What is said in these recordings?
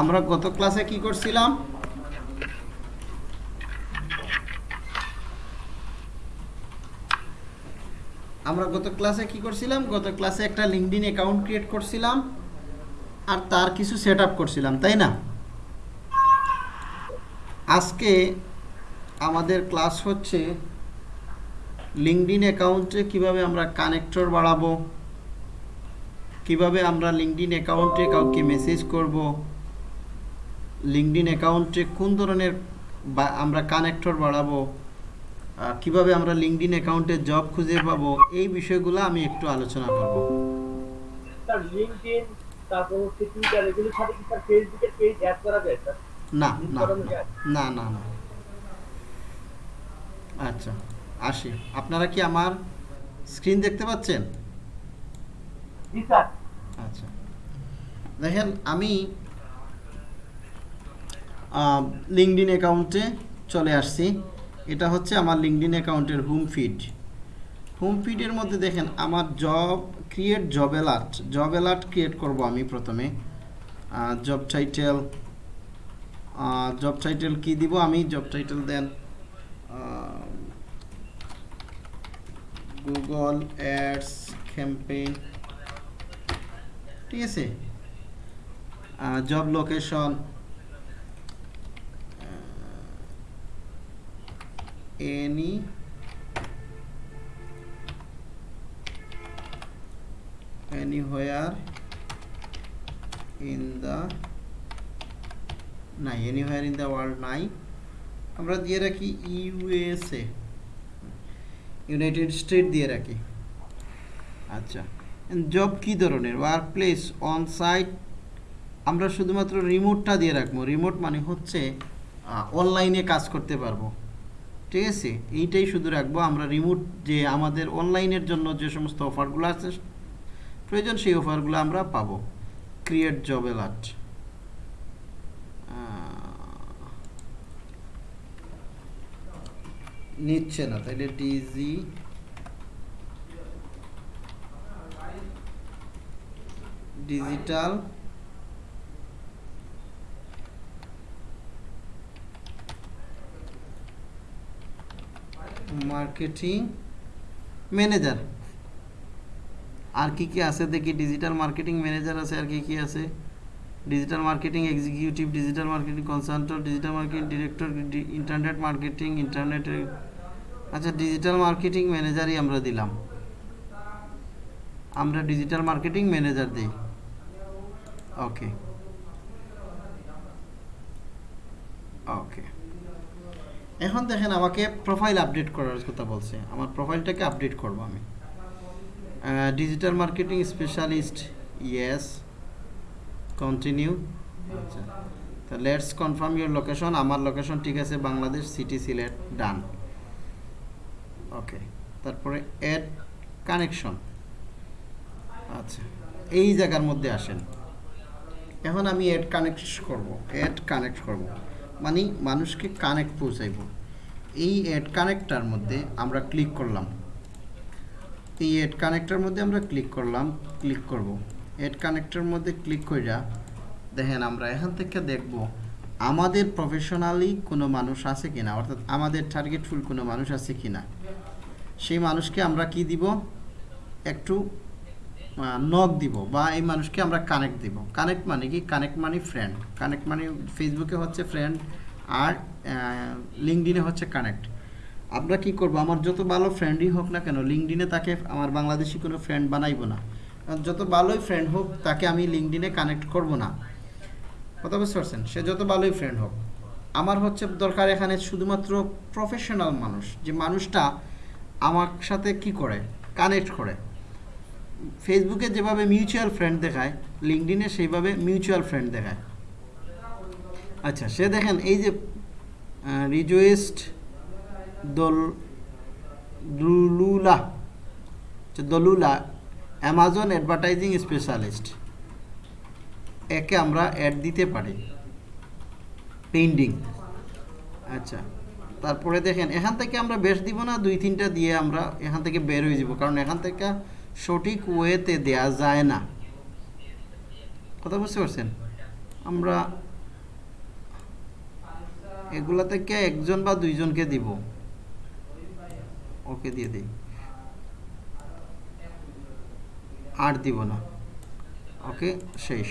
আমরা গত ক্লাসে কি করছিলাম? আমরা গত ক্লাসে কি করছিলাম? গত ক্লাসে একটা লিঙ্কডিন অ্যাকাউন্ট ক্রিয়েট করছিলাম আর তার কিছু সেট করছিলাম, তাই না? আজকে আমাদের ক্লাস হচ্ছে লিঙ্কডিন অ্যাকাউন্টে কীভাবে আমরা কানেক্টর বাড়াবো, কীভাবে আমরা লিঙ্কডিন অ্যাকাউন্টে কাউকে মেসেজ করব লিঙ্কডিন অ্যাকাউন্টে কোন ধরনের বা আমরা কানেক্টর বাড়াবো? কীভাবে আমরা লিঙ্কডিন অ্যাকাউন্টে জব খুঁজে পাবো? এই বিষয়গুলো আমি একটু আলোচনা করব। না না না না না আচ্ছা আসি। আপনারা কি আমার স্ক্রিন দেখতে পাচ্ছেন? আচ্ছা। দেখেন আমি লিঙ্কডিন অ্যাকাউন্টে চলে আসছি। এটা হচ্ছে আমার লিঙ্কডিন অ্যাকাউন্টের হোম ফিড হোম ফিডের মধ্যে দেখেন, আমার job create job alert job alert create করব আমি প্রথমে। জব টাইটেল জব টাইটেল কি দিব আমি? জব টাইটেল দেন গুগল অ্যাডস ক্যাম্পেইন ঠিক আছে? Job location any anywhere in the নাই, anywhere ইন দ্য ওয়ার্ল্ড নাই। আমরা দিয়ে রাখি ইউএসএ ইউনাইটেড স্টেট দিয়ে রাখি। আচ্ছা জব কি ধরনের? ওয়ার্ক প্লেস অন সাইট আমরা শুধুমাত্র রিমোটটা দিয়ে রাখব। রিমোট মানে হচ্ছে অনলাইনে কাজ করতে পারব। ঠিক আছে? এইটাই শুধু রাখব। আমরা রিমোট যে আমাদের অনলাইনের জন্য যে সমস্ত অফারগুলো আছে, প্রয়োজন সেই অফারগুলো আমরা পাবো। ক্রিয়েট জব অ্যালার্ট নিচ্ছে না, তাইলে ডিজি ডিজিটাল মার্কেটিং ম্যানেজার আর কি কি আছে দেখি? ডিজিটাল মার্কেটিং ম্যানেজার আছে আর কি কি আছে? Digital marketing executive digital marketing consultant digital marketing director internet marketing internet আচ্ছা ডিজিটাল মার্কেটিং ম্যানেজারই আমরা দিলাম। আমরা ডিজিটাল মার্কেটিং ম্যানেজার দিই। ওকে ওকে এখন দেখেন আমাকে প্রোফাইল আপডেট করার কথা বলছে। আমার প্রোফাইলটাকে আপডেট করব আমি। Digital marketing specialist yes continue আচ্ছা তো লেটস কনফার্ম ইউর লোকেশন আমার লোকেশন ঠিক আছে, Bangladesh city Sylhet done okay তারপরে অ্যাড কানেকশন আচ্ছা এই জায়গার মধ্যে আসেন। এখন আমি অ্যাড কানেক্ট করব অ্যাড কানেক্ট করব। মানে মানুষকে কানেক্ট পৌঁছাইব। এই অ্যাড কানেক্টার মধ্যে আমরা ক্লিক করলাম। এই অ্যাড কানেক্টার মধ্যে আমরা ক্লিক করলাম ক্লিক করব। অ্যাড কানেক্টার মধ্যে ক্লিক কইরা দেখেন আমরা এখান থেকে দেখব, আমাদের প্রফেশনালি কোনো মানুষ আছে কিনা, অর্থাৎ আমাদের টার্গেটফুল কোনো মানুষ আছে কিনা? সেই মানুষকে আমরা কি দিব? একটু নক দিব বা এই মানুষকে আমরা কানেক্ট দিব। কানেক্ট মানে কি? কানেক্ট মানে ফ্রেন্ড কানেক্ট মানে ফেসবুকে হচ্ছে ফ্রেন্ড আর লিঙ্কডিনে হচ্ছে কানেক্ট আমরা কি করব? আমার যত ভালো ফ্রেন্ডই হোক না কেন লিঙ্কডিনে তাকে আমার বাংলাদেশি কোনো ফ্রেন্ড বানাইবো না। যত ভালোই ফ্রেন্ড হোক, তাকে আমি লিঙ্কডিনে কানেক্ট করব না। কথা বুঝতে পারছেন? সে যত ভালোই ফ্রেন্ড হোক। আমার হচ্ছে দরকার এখানে শুধুমাত্র প্রফেশনাল মানুষ, যে মানুষটা আমার সাথে কি করে? কানেক্ট করে। ফেসবুকে যেভাবে মিউচুয়াল ফ্রেন্ড দেখায় লিঙ্কডিনে সেইভাবে মিউচুয়াল ফ্রেন্ড দেখায়। আচ্ছা সে দেখেন, এই যে রিজুয়েস্ট দল, দুলুলা দলুলা অ্যামাজন অ্যাডভার্টাইজিং স্পেশালিস্ট একে আমরা অ্যাড দিতে পারি। পেন্ডিং আচ্ছা তারপরে দেখেন, এখান থেকে আমরা বেশ দিব না, দুই তিনটা দিয়ে আমরা এখান থেকে বের হয়ে যাব, কারণ এখান থেকে সঠিক ওয়েতে দেয়া যায় না। কথা বুঝতে পারছেন? আমরা এগুলা থেকে একজন বা দুইজনকে দিব। ওকে দিয়ে দিই। আর দিব না। ওকে, শেষ।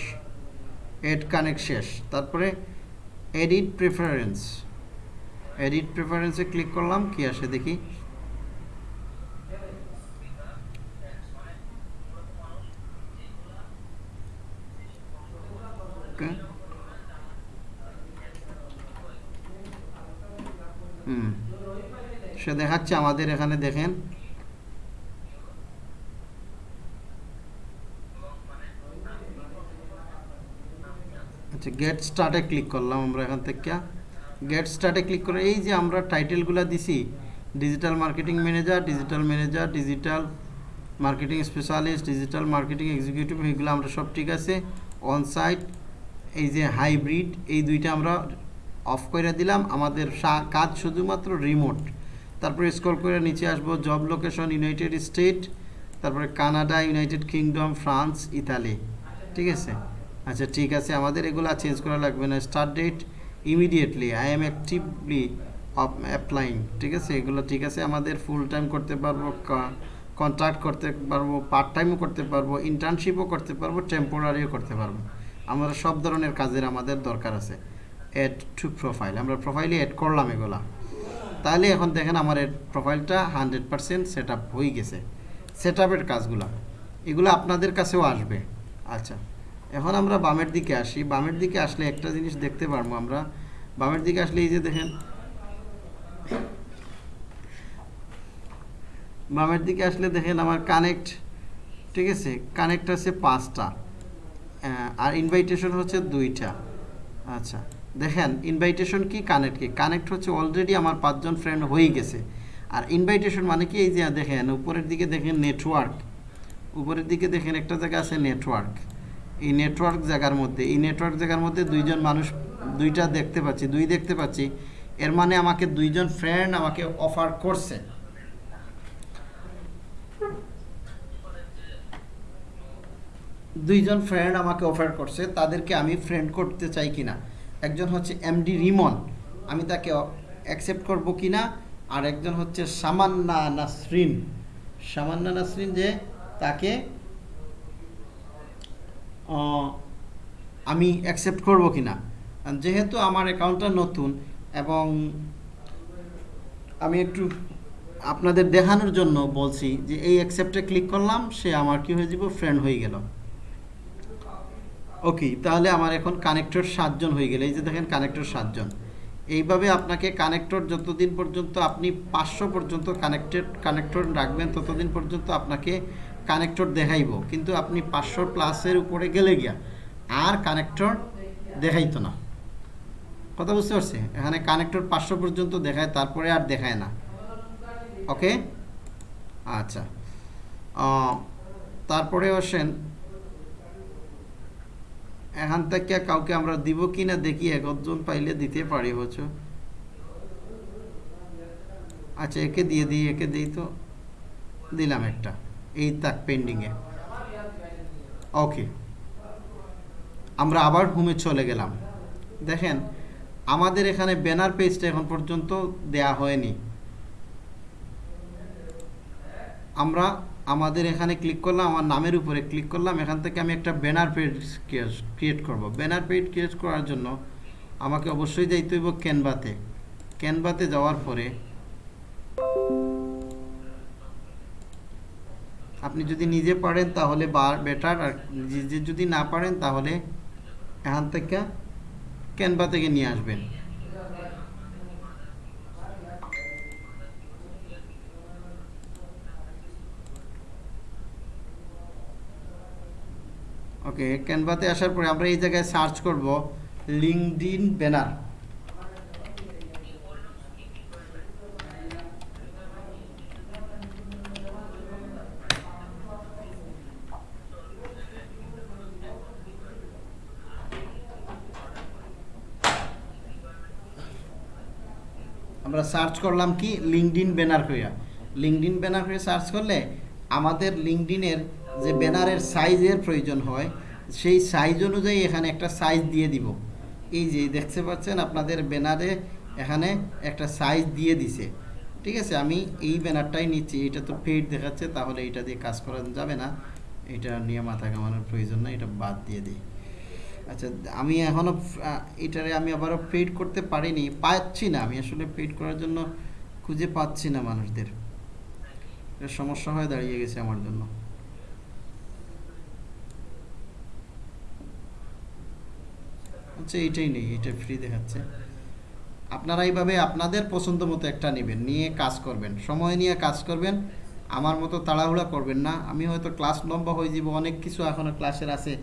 এড কানেক্ট শেষ। তারপরে এডিট প্রেফারেন্স এডিট প্রেফারেন্সে ক্লিক করলাম, কি আসে দেখি ওকে হুম সে দেখাচ্ছে আমাদের এখানে, দেখেন। আচ্ছা গেট স্টার্টে ক্লিক করলাম আমরা এখান থেকে। গেট স্টার্টে ক্লিক করে এই যে আমরা টাইটেলগুলো দিছি digital marketing manager digital manager digital marketing specialist digital marketing executive এগুলো আমরা সব ঠিক আছে। অন সাইট এই যে হাইব্রিড এই দুইটা আমরা অফ করে দিলাম। আমাদের কাজ শুধুমাত্র রিমোট তারপরে স্ক্রল করে নিচে আসব জব লোকেশন ইউনাইটেড স্টেট তারপরে Canada United Kingdom France Italy ঠিক আছে? আচ্ছা ঠিক আছে, আমাদের এগুলো চেঞ্জ করা লাগবে না। Start date immediately I am actively applying ঠিক আছে? এগুলো ঠিক আছে, আমাদের ফুল টাইম করতে পারব কন্ট্রাক্ট করতে পারব পার্ট টাইমও করতে পারব ইন্টার্নশিপও করতে পারব টেম্পোরারিও করতে পারব। আমরা সব ধরনের কাজের আমাদের দরকার আছে। অ্যাড টু প্রোফাইল আমরা প্রোফাইলে অ্যাড করলাম এগুলা। তাহলে এখন দেখেন আমার প্রোফাইলটা হান্ড্রেড পারসেন্ট সেট আপ হয়ে গেছে। সেট আপের কাজগুলো, এগুলো আপনাদের কাছেও আসবে। আচ্ছা এখন আমরা বামের দিকে আসি। বামের দিকে আসলে একটা জিনিস দেখতে পারব আমরা। বামের দিকে আসলে এই যে দেখেন, বামের দিকে আসলে দেখেন আমার কানেক্ট ঠিক আছে? কানেক্ট আছে পাঁচটা আর ইনভাইটেশন হচ্ছে দুইটা। আচ্ছা দেখেন ইনভাইটেশন কি কানেক্ট কি? কানেক্ট হচ্ছে অলরেডি আমার পাঁচজন ফ্রেন্ড হয়ে গেছে। আর ইনভাইটেশন মানে কি? এই যে দেখেন, উপরের দিকে দেখেন নেটওয়ার্ক উপরের দিকে দেখেন একটা জায়গা আছে নেটওয়ার্ক এই নেটওয়ার্ক জায়গার মধ্যে, এই নেটওয়ার্ক জায়গার মধ্যে দুইজন মানুষ, দুইটা দেখতে পাচ্ছি, দুই দেখতে পাচ্ছি। এর মানে আমাকে দুইজন ফ্রেন্ড আমাকে অফার করছে। দুইজন ফ্রেন্ড আমাকে অফার করছে, তাদেরকে আমি ফ্রেন্ড করতে চাই কিনা? একজন হচ্ছে এমডি রিমন। আমি তাকে অ্যাকসেপ্ট করব কি না আর একজন হচ্ছে সামান্না নাসরিন। সামান্না নাসরিন যে তাকে আমি অ্যাকসেপ্ট করব কিনা? আর যেহেতু আমার অ্যাকাউন্টটা নতুন এবং আমি একটু আপনাদের দেখানোর জন্য বলছি যে এই অ্যাকসেপ্টে ক্লিক করলাম, সে আমার কি হয়ে যাব? ফ্রেন্ড হয়ে গেল। ওকে, তাহলে আমার এখন কানেক্টর সাতজন হয়ে গেলে। এই যে দেখেন কানেক্টর সাতজন। এইভাবে আপনাকে কানেক্টর যতদিন পর্যন্ত আপনি পাঁচশো পর্যন্ত কানেক্টেড কানেক্টর রাখবেন, ততদিন পর্যন্ত আপনাকে কানেক্টর দেখাইব। কিন্তু আপনি পাঁচশো প্লাসের উপরে গেলে গিয়া আর কানেক্টর দেখাইতো না। কথা বুঝতে পারছি? এখানে কানেক্টর পাঁচশো পর্যন্ত দেখায়, তারপরে আর দেখায় না। ওকে? আচ্ছা। তারপরে আসেন এখান থেকে কাউকে আমরা দিব কি না দেখি একজন পাইলে দিতে পারি হচ্ছে আচ্ছা একে দিয়ে দিই, একে দিই তো? দিলাম একটা। এই তাক পেন্ডিংয়ে ওকে আমরা আবার হোমে চলে গেলাম। দেখেন, আমাদের এখানে ব্যানার পেজটা এখন পর্যন্ত দেয়া হয়নি। আমরা আমাদের এখানে ক্লিক করলাম, আমার নামের উপরে ক্লিক করলাম, এখান থেকে আমি একটা ব্যানার পেজ ক্রিয়েট করব। ব্যানার পেজ ক্রিয়েট করার জন্য আমাকে অবশ্যই যাইতে হইব ক্যানভাতে ক্যানভাতে যাওয়ার পরে আপনি যদি নিজে পারেন তাহলে বেটার আর নিজে যদি না পারেন তাহলে এখান থেকে ক্যানভা থেকে নিয়ে আসবেন। ওকে ক্যানভাতে আসার পরে আমরা এই জায়গায় সার্চ করব লিঙ্কডিন ব্যানার আমরা সার্চ করলাম কি? লিঙ্কডিন ব্যানার হইয়া। লিঙ্কডিন ব্যানার হয়ে সার্চ করলে আমাদের লিঙ্কডিনের যে ব্যানারের সাইজের প্রয়োজন হয়, সেই সাইজ অনুযায়ী এখানে একটা সাইজ দিয়ে দিব। এই যে দেখতে পাচ্ছেন, আপনাদের ব্যানারে এখানে একটা সাইজ দিয়ে দিছে। ঠিক আছে, আমি এই ব্যানারটাই নিচ্ছি। এটা তো পেড দেখাচ্ছে, তাহলে এটা দিয়ে কাজ করা যাবে না। এটা নিয়ে মাথা কামানোর প্রয়োজন না এটা বাদ দিয়ে দিই। আচ্ছা আমি এখনও এটারে আমি আবারও পেড করতে পারিনি। পাচ্ছি না, আমি আসলে পেড করার জন্য খুঁজে পাচ্ছি না মানুষদের। এটা সমস্যা হয়ে দাঁড়িয়ে গেছে আমার জন্য। আচ্ছা এইটাই নেই এটা ফ্রি দেখাচ্ছে। আপনারা এইভাবে আপনাদের পছন্দ মতো একটা নেবেন, নিয়ে কাজ করবেন। সময় নিয়ে কাজ করবেন, আমার মতো তাড়াহুড়া করবেন না। আমি হয়তো ক্লাস লম্বা হয়ে যাব, অনেক কিছু এখনও ক্লাসের আছে।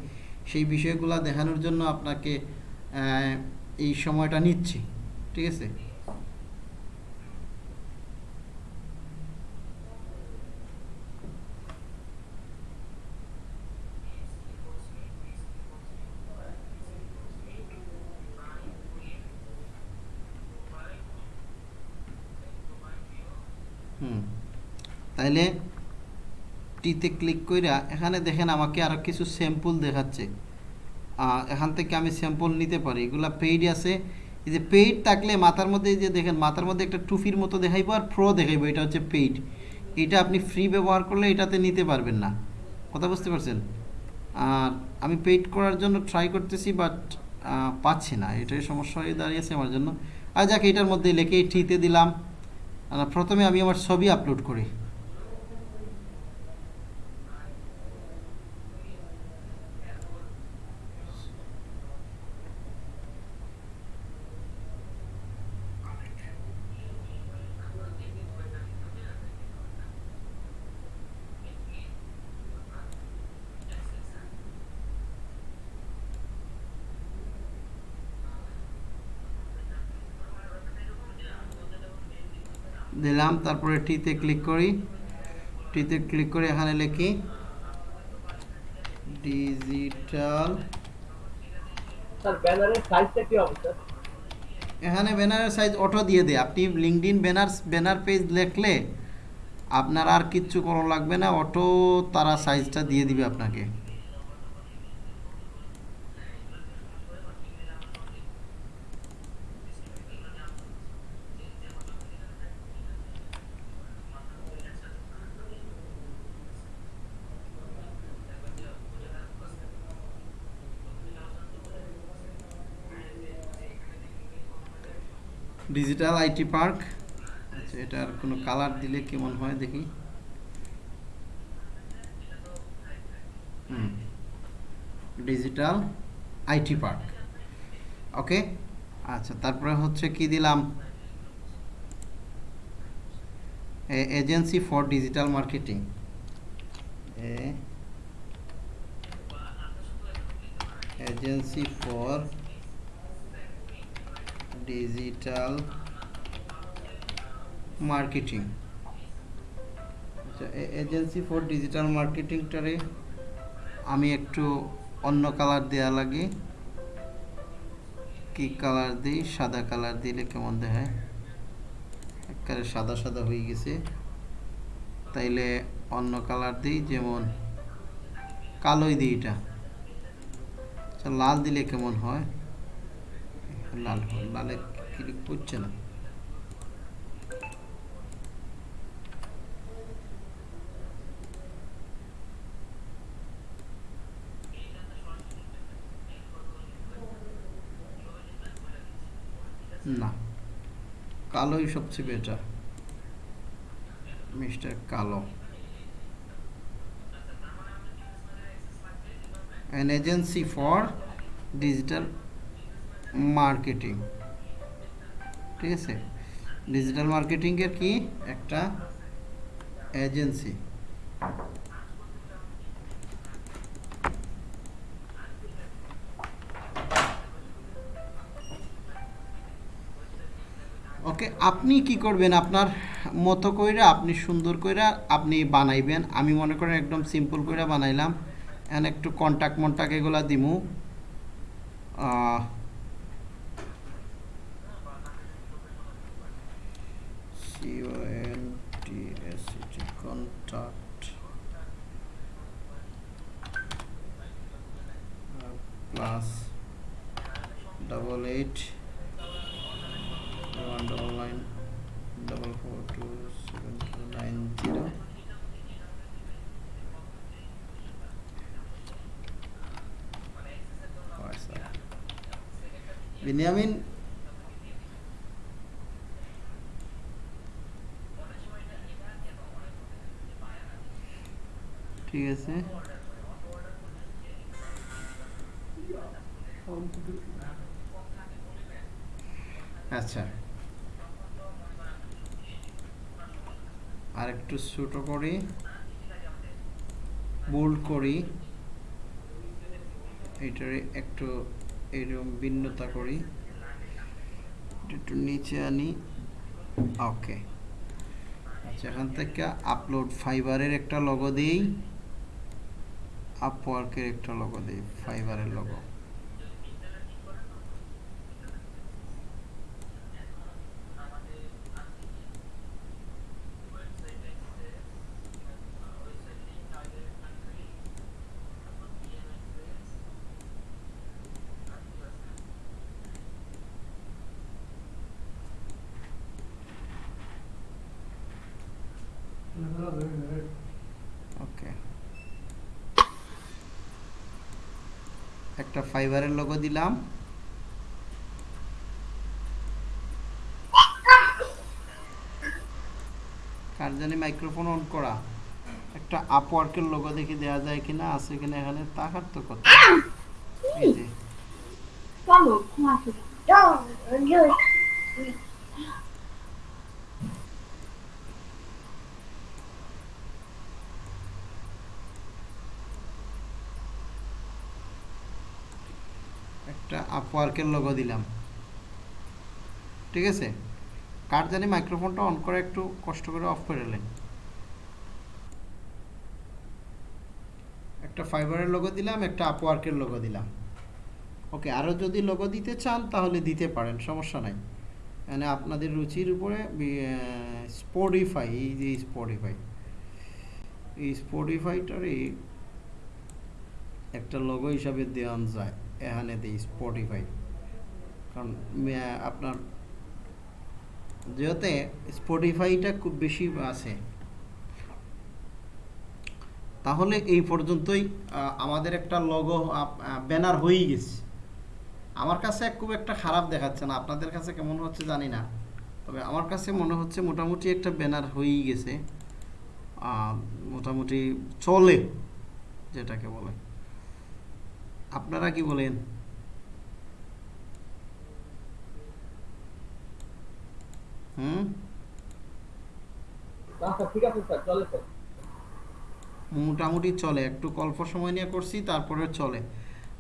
সেই বিষয়গুলো দেখানোর জন্য আপনাকে এই সময়টা নিচ্ছি। ঠিক আছে হুম তাইলে টিতে ক্লিক কইরা এখানে দেখেন আমাকে আরও কিছু স্যাম্পল দেখাচ্ছে। এখান থেকে আমি স্যাম্পল নিতে পারি। এগুলা পেইড আছে। এই যে পেইড থাকলে মাথার মধ্যে যে দেখেন, মাথার মধ্যে একটা টুফির মতো দেখাইবো আর প্রো দেখাইবো, এটা হচ্ছে পেইড এটা আপনি ফ্রি ব্যবহার করলে এটাতে নিতে পারবেন না। কথা বুঝতে পারছেন? আর আমি পেইড করার জন্য ট্রাই করতেছি বাট পাচ্ছি না। এটাই সমস্যা হয়ে দাঁড়িয়েছে আমার জন্য। আর যাক, এটার মধ্যে লেখে ঠিতে দিলাম। প্রথমে আমি আমার ছবি আপলোড করি। দিলাম তারপরে টিতে ক্লিক করি। টিতে ক্লিক করে এখানে লিখি ডিজিটাল স্যার ব্যানারের সাইজটা কি হবে স্যার? এখানে ব্যানারের সাইজ অটো দিয়ে দেয় আপনি লিঙ্কডিন ব্যানার ব্যানার পেজ লিখলে আপনার আর কিচ্ছু করা লাগবে না অটো তারা সাইজটা দিয়ে দিবে আপনাকে। ডিজিটাল আইটি পার্ক আচ্ছা এটার কোনো কালার দিলে কেমন হয় দেখি? ডিজিটাল আইটি পার্ক ওকে আচ্ছা তারপরে হচ্ছে কি দিলাম? Agency for digital marketing agency for digital marketing আচ্ছা এজেন্সি ফর ডিজিটাল মার্কেটিংটারে আমি একটু অন্য কালার দেয়া লাগে। কি কালার দিই? সাদা কালার দিলে কেমন দেখায়? একেবারে সাদা সাদা হয়ে গেছে। তাইলে অন্য কালার দিই, যেমন কালোই দিই এটা। আচ্ছা লাল দিলে কেমন হয়? লাল লালে ক্লিক করছে না। না, কালোই সবচেয়ে বেটার মিস্টার কালো। An agency for digital marketing. ঠিক আছে? ডিজিটাল মার্কেটিংয়ের কি? একটা এজেন্সি ওকে, আপনি কি করবেন? আপনার মতো কইরা, আপনি সুন্দর কইরা আপনি বানাইবেন। আমি মনে করেন একদম সিম্পল কইরা বানাইলাম। এন একটু কন্টাক্ট মন্টাক্ট এগুলা দিমু আহ, C-O-N-T-S-E-T, contact plus double eight one double nine double four two seven two nine zero Binyamin ঠিক আছে আচ্ছা আর একটু ছোট করি বোল্ড করি, এটারে একটু এরকম ভিন্নতা করি একটু নিচে আনি, ওকে আচ্ছা এখান থেকে আপলোড ফাইবারের একটা লগো দিই আপওয়ার্কের একটা লগো দিই ফাইবারের লগো ওকে একটা ফাইবারের লোগো দিলাম। কার জানি মাইক্রোফোন অন করা। একটা আপওয়ার্কের লোগো দেখি দেওয়া যায় কিনা, আছে কিনা এখানে, তাকার তো কথা। এই যে। আপওয়ার্কের লোগো দিলাম। ঠিক আছে? কার জানি মাইক্রোফোনটা অন করে একটু কষ্ট করে অফ করে নেন একটা ফাইবারের লোগো দিলাম, একটা আপওয়ার্কের লোগো দিলাম। ওকে আরও যদি লোগো দিতে চান, তাহলে দিতে পারেন, সমস্যা নাই। মানে আপনাদের রুচির উপরে স্পটিফাই এই যে স্পটিফাই এই স্পটিফাইটারই একটা লোগো হিসাবে দেওয়ান যায়। এখানে দিই স্পটিফাই কারণ আপনার যেহেতু স্পটিফাইটা খুব বেশি আছে, তাহলে এই পর্যন্তই আমাদের একটা লগো ব্যানার হয়েই গেছে। আমার কাছে খুব একটা খারাপ দেখাচ্ছে না, আপনাদের কাছে কেমন হচ্ছে জানি না। তবে আমার কাছে মনে হচ্ছে মোটামুটি একটা ব্যানার হয়েই গেছে মোটামুটি চলে, যেটাকে বলে। আপনারা কি বলেন? হুম? আচ্ছা মোটামুটি চলে একটু অল্প সময় নিয়ে করছি তারপরে চলে।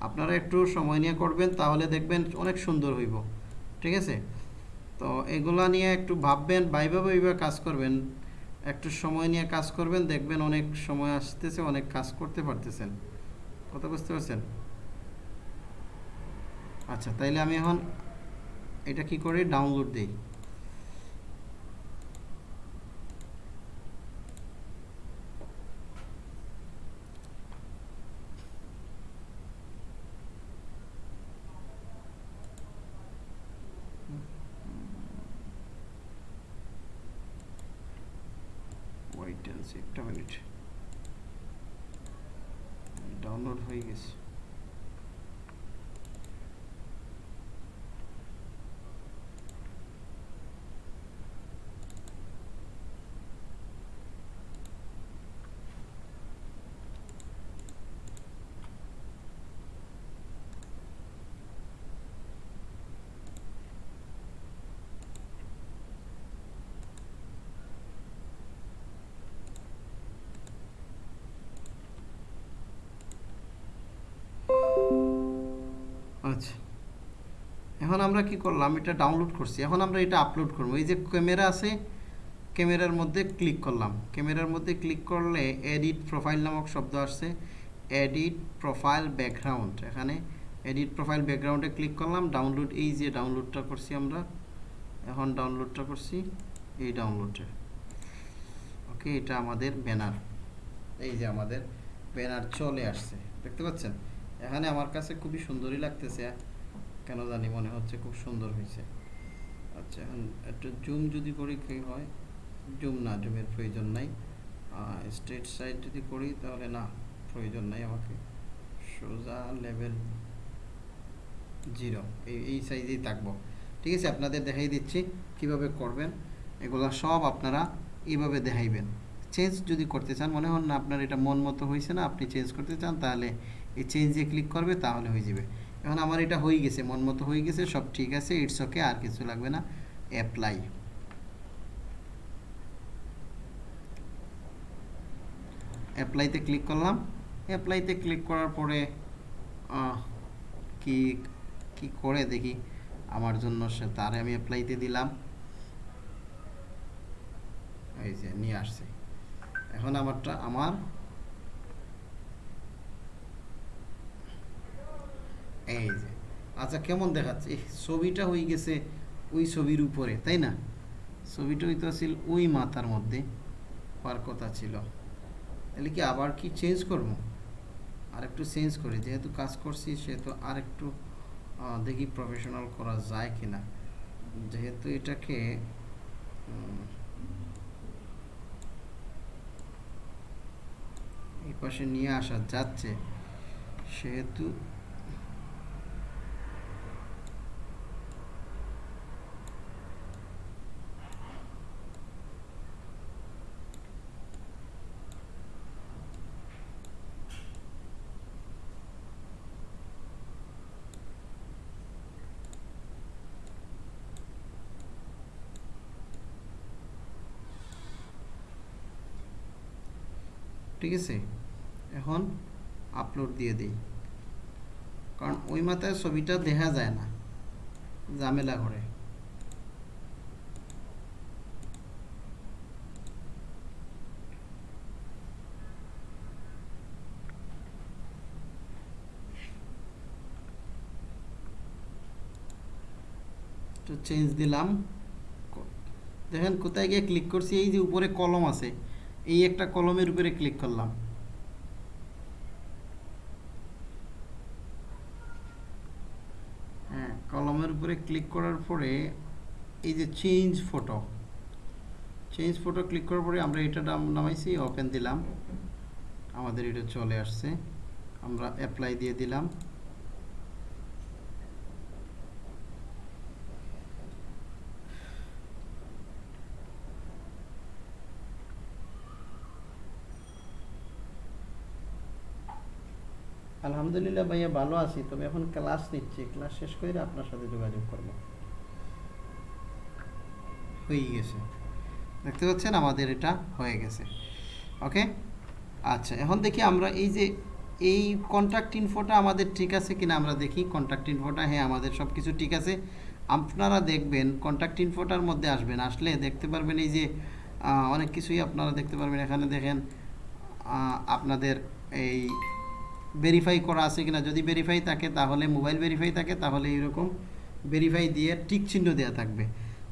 আপনারা একটু সময় নিয়ে করবেন তাহলে দেখবেন অনেক সুন্দর হইব। ঠিক আছে? তো এগুলা নিয়ে একটু ভাববেন বাইবা বাইবা কাজ করবেন। একটু সময় নিয়ে কাজ করবেন দেখবেন অনেক সময় আসতেছে অনেক কাজ করতে পারতেছেন। কথা বুঝতে পারছেন? আচ্ছা তাইলে আমি এখন এটা কি করে? ডাউনলোড দিই ওয়েট অ্যান্ড সি একটা মিনিট ডাউনলোড হয়ে গেছে আচ্ছা। এখন আমরা কি করলাম? এটা ডাউনলোড করছি। এখন আমরা এটা আপলোড করব। এই যে ক্যামেরা আছে ক্যামেরার মধ্যে ক্লিক করলাম। ক্যামেরার মধ্যে ক্লিক করলে এডিট প্রোফাইল নামক শব্দ আসছে। এডিট প্রোফাইল ব্যাকগ্রাউন্ড এখানে এডিট প্রোফাইল ব্যাকগ্রাউন্ডে ক্লিক করলাম। ডাউনলোড এই যে ডাউনলোডটা করছি আমরা, এখন ডাউনলোডটা করছি এই ডাউনলোডটা ওকে এটা আমাদের ব্যানার এই যে আমাদের ব্যানার চলে আসছে। দেখতে পাচ্ছেন? এখানে আমার কাছে খুবই সুন্দরই লাগতেছে। কেন জানি মনে হচ্ছে খুব সুন্দর হয়েছে। আচ্ছা এখন একটু জুম যদি করি কি হয়? জুম না জুমের প্রয়োজন নাই। স্ট্রেট সাইড যদি করি তাহলে না, প্রয়োজন নাই আমাকে। সোজা লেভেল জিরো এই এই সাইজেই থাকব। ঠিক আছে, আপনাদের দেখাই দিচ্ছি কীভাবে করবেন। এগুলো সব আপনারা এইভাবে দেখাইবেন। চেঞ্জ যদি করতে চান, মনে হন না আপনার এটা মন মতো হয়েছে না, আপনি চেঞ্জ করতে চান, তাহলে এই চেঞ্জে ক্লিক করবে, তাহলে হয়ে যাবে। এখন আমার এটা হয়ে গেছে, মন মতো হয়ে গেছে, সব ঠিক আছে ইটস ওকে আর কিছু লাগবে না অ্যাপ্লাই অ্যাপ্লাইতে ক্লিক করলাম অ্যাপ্লাইতে ক্লিক করার পরে কি কি করে দেখি, আমার জন্য সে তারে আমি অ্যাপ্লাইতে দিলাম। এই যে, নিয়ে আসছে। এখন আমারটা, আমার এই যে আচ্ছা কেমন দেখাচ্ছে? ছবিটা হয়ে গেছে ওই ছবির উপরে, তাই না? ছবিটা হইতে ছিল ওই মাথার মধ্যে, হওয়ার কথা ছিল। তাহলে কি আবার কি চেঞ্জ করব? আর একটু চেঞ্জ করি, যেহেতু কাজ করছি, সেহেতু আর একটু দেখি প্রফেশনাল করা যায় কি না যেহেতু এটাকে এই পাশে নিয়ে আসা যাচ্ছে, সেহেতু ঠিক আছে? এখন আপলোড দিয়ে দিই। কারণ ওই মাথায় ছবিটা দেখা যায় না। ঝামেলা করে। তো চেঞ্জ দিলাম। দেখেন কোথায় গিয়ে ক্লিক করছি, এই যে উপরে কলম আছে। এই একটা কলমের উপরে ক্লিক করলাম। হ্যাঁ কলমের উপরে ক্লিক করার পরে এই যে change photo change photo click করার পরে আমরা এটা নাম- নামাইছি ওপেন দিলাম। আমাদের এটা চলে আসছে। আমরা অ্যাপ্লাই দিয়ে দিলাম। আলহামদুলিল্লাহ ভাইয়া ভালো আছি, তবে এখন ক্লাস নিচ্ছি ক্লাস শেষ করে আপনার সাথে যোগাযোগ করব। হয়ে গেছে। দেখতে পাচ্ছেন আমাদের এটা হয়ে গেছে। ওকে আচ্ছা এখন দেখি আমরা এই যে এই কন্ট্যাক্ট ইনফোটা আমাদের ঠিক আছে কিনা আমরা দেখি। কন্ট্যাক্ট ইনফোটা হ্যাঁ আমাদের সব কিছু ঠিক আছে। আপনারা দেখবেন কন্ট্যাক্ট ইনফোটার মধ্যে আসবেন, আসলে দেখতে পারবেন এই যে অনেক কিছুই আপনারা দেখতে পারবেন। এখানে দেখেন আপনাদের এই ভেরিফাই করা আছে কিনা, যদি ভেরিফাই থাকে, তাহলে মোবাইল ভেরিফাই থাকে, তাহলে এরকম ভেরিফাই দিয়ে টিক চিহ্ন দেওয়া থাকবে।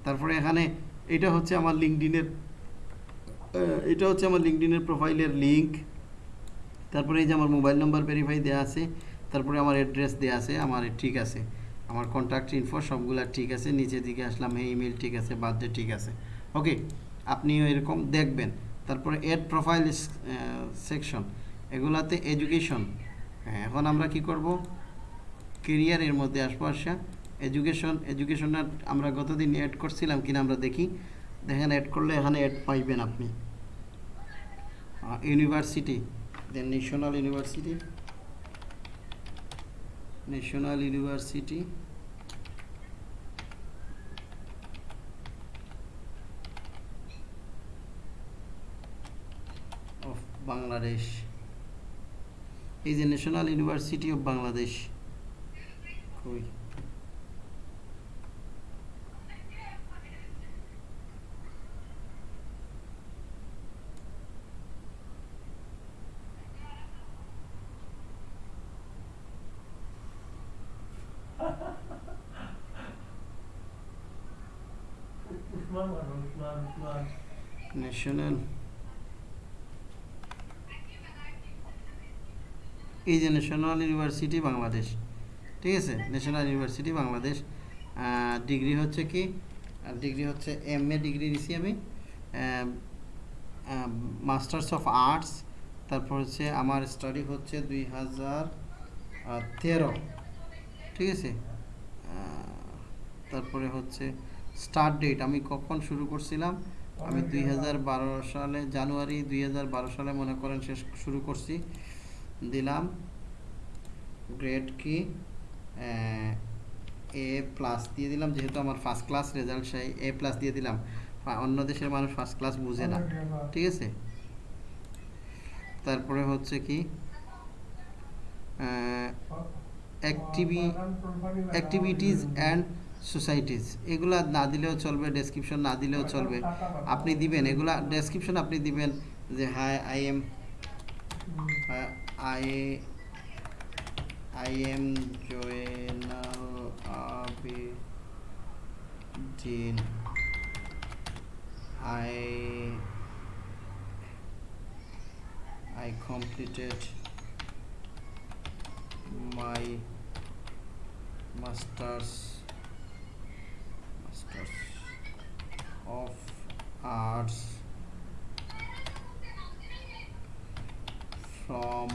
তারপরে এখানে এটা হচ্ছে আমার লিঙ্কডিনের এটা হচ্ছে আমার লিঙ্কডিনের প্রোফাইলের লিঙ্ক তারপরে এই যে আমার মোবাইল নাম্বার ভেরিফাই দেওয়া আছে, তারপরে আমার অ্যাড্রেস দেওয়া আছে, আমার ঠিক আছে। আমার কন্ট্যাক্ট ইনফো সবগুলা ঠিক আছে নিচের দিকে আসলাম হ্যাঁ ইমেল ঠিক আছে বার্থডে ঠিক আছে। ওকে আপনিও এরকম দেখবেন। তারপরে এড প্রোফাইল সেকশন এগুলাতে এডুকেশন হ্যাঁ এখন আমরা কি করব? কেরিয়ারের মধ্যে আসব আসা এডুকেশন এডুকেশনটা আমরা গতদিন অ্যাড করছিলাম কিনা আমরা দেখি। দেখেন অ্যাড করলে এখানে অ্যাড পাইবেন আপনি। University then national university national university of Bangladesh এই যে ন্যাশনাল ইউনিভার্সিটি অফ বাংলাদেশ কই ন্যাশনাল এই যে ন্যাশনাল ইউনিভার্সিটি বাংলাদেশ ঠিক আছে? ন্যাশনাল ইউনিভার্সিটি বাংলাদেশ ডিগ্রি হচ্ছে কি? ডিগ্রি হচ্ছে এম এ ডিগ্রি নিছি আমি। মাস্টার্স অফ আর্টস তারপর হচ্ছে আমার স্টাডি হচ্ছে দুই হাজার তেরো, ঠিক আছে? তারপরে হচ্ছে স্টার্ট ডেট আমি কখন শুরু করছিলাম? আমি দুই হাজার বারো সালে, জানুয়ারি দুই হাজার বারো সালে মনে করেন শেষ শুরু করছি। দিলাম। গ্রেড কি এ প্লাস দিয়ে দিলাম যেহেতু আমার ফার্স্ট ক্লাস রেজাল্ট সেই এ প্লাস দিয়ে দিলাম। অন্য দেশের মানুষ ফার্স্ট ক্লাস বুঝে না। ঠিক আছে? তারপরে হচ্ছে কি অ্যাক্টিভি অ্যাক্টিভিটিস অ্যান্ড সোসাইটিস এগুলা না দিলেও চলবে ডেসক্রিপশন না দিলেও চলবে। আপনি দিবেন এগুলা ডেসক্রিপশন আপনি দিবেন যে hi I am I I am Joanna Abidin. I I completed my masters masters of arts from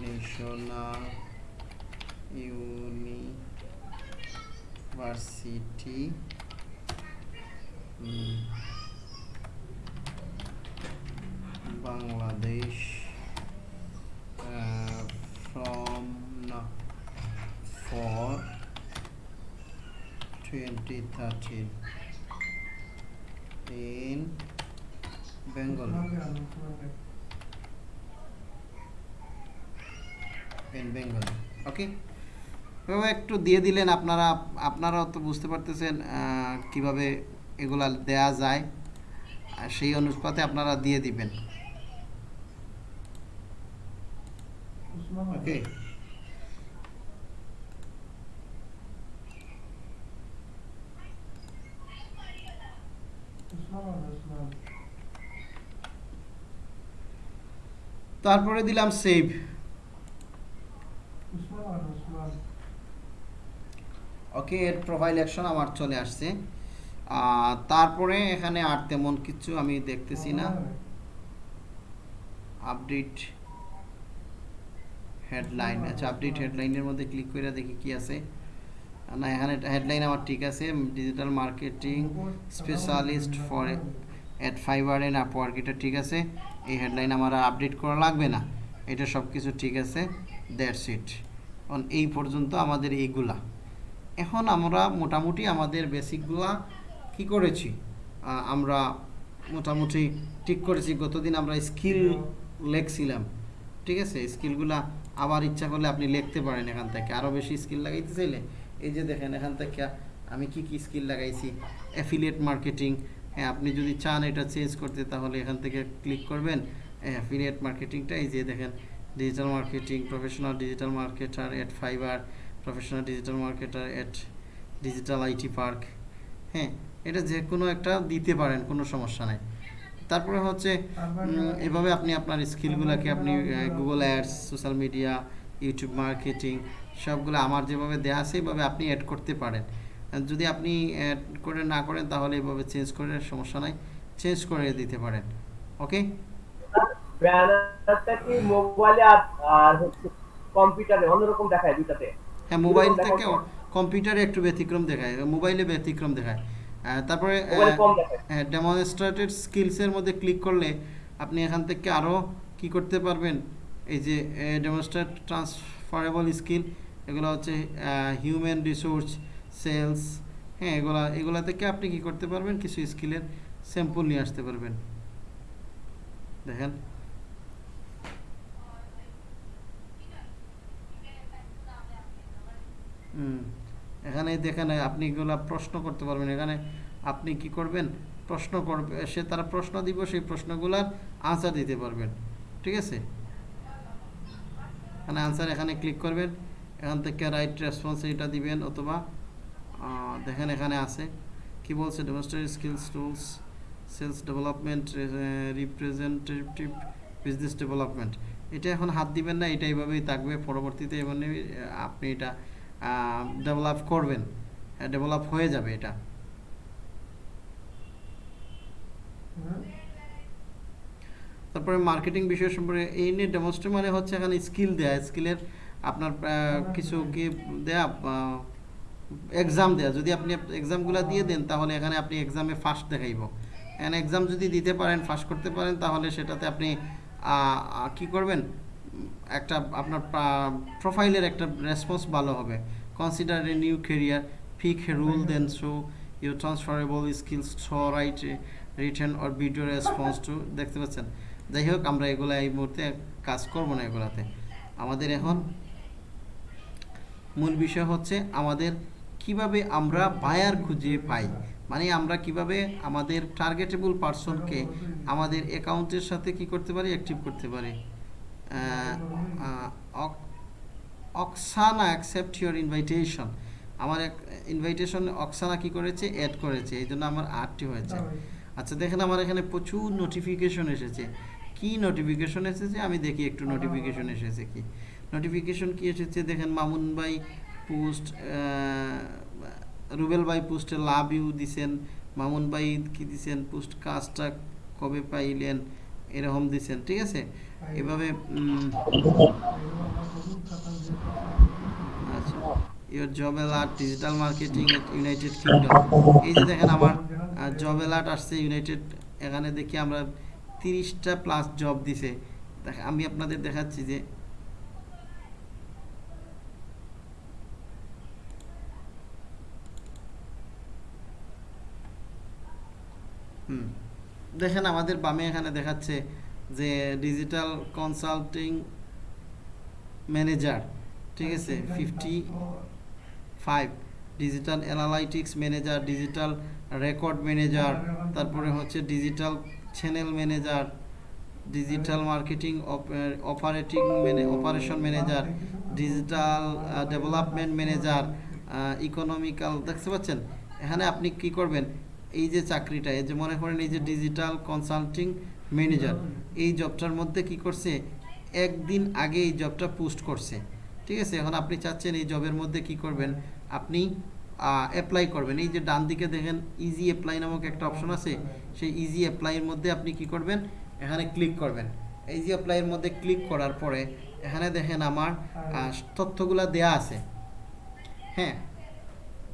national university mm, Bangladesh uh, from no, for 2013 in Bengal in Bengal okay এভাবে একটু দিয়ে দিলেন আপনারা আপনারাও তো বুঝতে পারতেছেন কীভাবে এগুলা দেয়া যায়। সেই অনুপাতে আপনারা দিয়ে দিবেন। ওকে তারপরে দিলাম সেভ ওকে এর প্রোফাইল অ্যাকশন আমার চলে আসছে। তারপরে এখানে আর তেমন কিছু আমি দেখতেছি না। আপডেট হেডলাইন আচ্ছা আপডেট হেডলাইনের মধ্যে ক্লিক করে দেখি কি আছে। না, এখানে হেডলাইন আমার ঠিক আছে। Digital marketing specialist for at Fiverr and Upwork এটা ঠিক আছে। এই হেডলাইন আমার আপডেট করা লাগবে না। এটা সব কিছু ঠিক আছে। দ্যাটস ইট এই পর্যন্ত আমাদের এইগুলা এখন আমরা মোটামুটি আমাদের বেসিকগুলা কি করেছি? আমরা মোটামুটি ঠিক করেছি। গতদিন আমরা স্কিল লেখছিলাম, ঠিক আছে? স্কিলগুলা আবার ইচ্ছা করলে আপনি লিখতে পারেন এখান থেকে। আরও বেশি স্কিল লাগাইতে চাইলে, এই যে দেখেন এখান থেকে আমি কি কি স্কিল লাগাইছি? অ্যাফিলিয়েট মার্কেটিং হ্যাঁ আপনি যদি চান এটা চেঞ্জ করতে, তাহলে এখান থেকে ক্লিক করবেন। অ্যাফিলিয়েট মার্কেটিংটা এই যে দেখেন digital marketing professional digital marketer at Fiverr professional digital marketer at digital IT park হ্যাঁ এটা যে কোনো একটা দিতে পারেন কোনো সমস্যা নাই। তারপরে হচ্ছে এভাবে আপনি আপনার স্কিলগুলোকে আপনি Google ads social media YouTube marketing সবগুলো আমার যেভাবে দেওয়া আছে এইভাবে আপনি অ্যাড করতে পারেন। যদি আপনি অ্যাড করে না করেন তাহলে এভাবে চেঞ্জ করে সমস্যা নাই। চেঞ্জ করে দিতে পারেন ওকে ব্যানারটা কি মোবাইলে আর আর হচ্ছে কম্পিউটারে অন্যরকম দেখায় দুটাতে হ্যাঁ মোবাইল থেকে কম্পিউটারে একটু ব্যতিক্রম দেখায় মোবাইলে ব্যতিক্রম দেখায়। তারপরে ডেমনস্ট্রেটেড স্কিলসের মধ্যে ক্লিক করলে আপনি এখান থেকে আরও কি করতে পারবেন? এই যে ডেমনস্ট্রেট ট্রান্সফারেবল স্কিল এগুলো হচ্ছে হিউম্যান রিসোর্স সেলস হ্যাঁ এগুলা এগুলা থেকে আপনি কি করতে পারবেন? কিছু স্কিলের স্যাম্পল নিয়ে আসতে পারবেন। দেখেন। এখানে দেখেন, আপনি এগুলা প্রশ্ন করতে পারবেন। এখানে আপনি কি করবেন? প্রশ্ন করবে, সে তারা প্রশ্ন দিব, সেই প্রশ্নগুলার আনসার দিতে পারবেন। ঠিক আছে? এখানে আনসার এখানে ক্লিক করবেন। এখান থেকে রাইট রেসপন্স এটা দিবেন অথবা দেখেন এখানে আছে। কি বলছে? Demonstrate skills tools sales development representative business development এটা এখন হাত দিবেন না, এটা এইভাবেই থাকবে। পরবর্তীতে এমনি আপনি এটা ডেভেলপ করবেন ডেভেলপ হয়ে যাবে এটা। তারপরে মার্কেটিং বিষয় সম্পর্কে এই নিয়ে ডেমনস্ট্রে মানে হচ্ছে এখানে স্কিল দেয়া। স্কিলের আপনার কিছু কি দেয়া এক্সাম দেয়া। যদি আপনি এক্সামগুলো দিয়ে দেন, তাহলে এখানে আপনি এক্সামে ফার্স্ট দেখাইব। এখানে এক্সাম যদি দিতে পারেন ফার্স্ট করতে পারেন, তাহলে সেটাতে আপনি কি করবেন? একটা আপনার প্রোফাইলের একটা রেসপন্স ভালো হবে। Consider a new career pick rule then show your transferable skills show right return or video response to দেখতে পাচ্ছেন? যাই হোক আমরা এগুলো এই মুহূর্তে কাজ করব না এগুলাতে। আমাদের এখন মূল বিষয় হচ্ছে আমাদের কীভাবে আমরা বায়ার খুঁজে পাই। মানে আমরা কীভাবে আমাদের টার্গেটেবল পার্সনকে আমাদের অ্যাকাউন্টের সাথে কি করতে পারি অ্যাক্টিভ করতে পারি? অক্সানা অ্যাকসেপ্ট ইউর ইনভাইটেশন আমার এক ইনভাইটেশন অক্সানা কি করেছে? অ্যাড করেছে। এই জন্য আমার আটটি হয়েছে। আচ্ছা দেখেন আমার এখানে প্রচুর নোটিফিকেশন এসেছে। কি নোটিফিকেশন এসেছে? আমি দেখি একটু নোটিফিকেশন এসেছে কি। নোটিফিকেশন কি এসেছে? দেখেন মামুন ভাই পোস্ট রুবেল ভাই পোস্টে লাভ ইউ দিছেন। মামুন ভাই কি দিছেন? পোস্ট কাজটা কবে পাইলেন? এরকম দিছেন। ঠিক আছে? এভাবে your job alert digital marketing at United Kingdom এই যে দেখেন আমার জব অ্যালার্ট আসছে ইউনাইটেড এখানে দেখি আমরা তিরিশটা প্লাস জব দিছে। আমি আপনাদের দেখাচ্ছি যে দেখেন আমাদের বামে এখানে দেখাচ্ছে যে ডিজিটাল কনসাল্টিং ম্যানেজার ঠিক আছে? Fifty five digital analytics manager digital record manager তারপরে হচ্ছে digital channel manager digital marketing operating operation manager digital development manager economical দেখতে পাচ্ছেন? এখানে আপনি কি করবেন? এই যে চাকরিটা এই যে মনে করেন এই যে ডিজিটাল কনসাল্টিং ম্যানেজার। এই জবটার মধ্যে কি করছে? একদিন আগে এই জবটা পোস্ট করছে। ঠিক আছে? এখন আপনি চাচ্ছেন এই জবের মধ্যে কি করবেন? আপনি অ্যাপ্লাই করবেন। এই যে ডান দিকে দেখেন ইজি অ্যাপ্লাই নামক একটা অপশন আছে। সেই ইজি অ্যাপ্লাইয়ের মধ্যে আপনি কি করবেন? এখানে ক্লিক করবেন। ইজি অ্যাপ্লাইয়ের মধ্যে ক্লিক করার পরে, এখানে দেখেন আমার তথ্যগুলা দেয়া আছে। হ্যাঁ?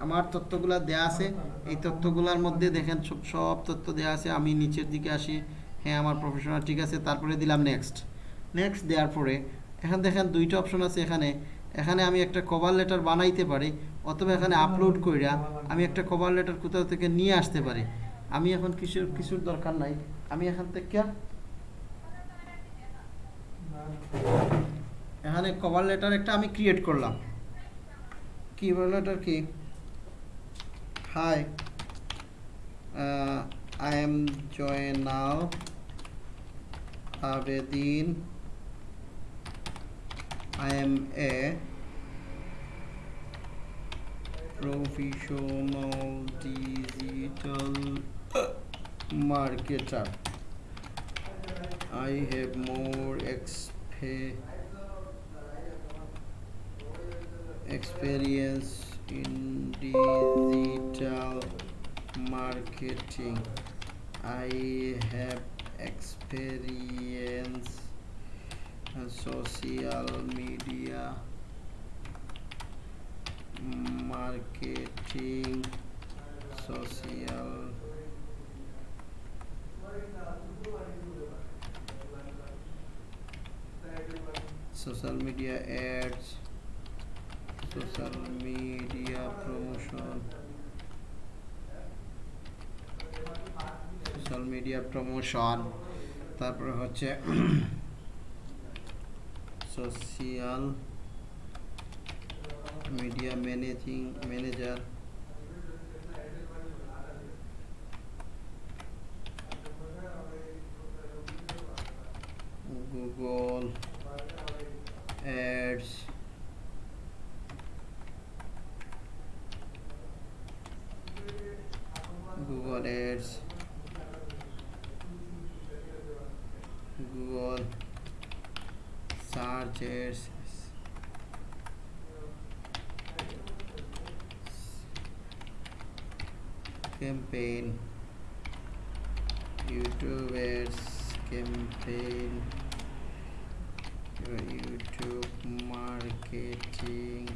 আমার তথ্যগুলা দেয়া আছে। এই তথ্যগুলোর মধ্যে দেখেন সব সব তথ্য দেয়া আছে। আমি নিচের দিকে আসি। হ্যাঁ আমার প্রফেশনাল ঠিক আছে, তারপরে দিলাম নেক্সট নেক্সট দেওয়ার পরে, এখানে দেখেন দুইটা অপশন আছে এখানে। এখানে আমি একটা কভার লেটার বানাইতে পারি, অথবা এখানে আপলোড কইরা আমি একটা কভার লেটার কোথাও থেকে নিয়ে আসতে পারি। আমি এখন কিছুর কিছুর দরকার নাই। আমি এখান থেকে এখানে কভার লেটার একটা আমি ক্রিয়েট করলাম। কভার লেটার কি? Hi I am Joynav Abedin. I am a professional digital marketer. I have more exp experience in digital marketing. I have experience and social media marketing social social media ads social media promotion social media promotion তারপরে হচ্ছে social media managing manager youtubers campaign your youtube marketing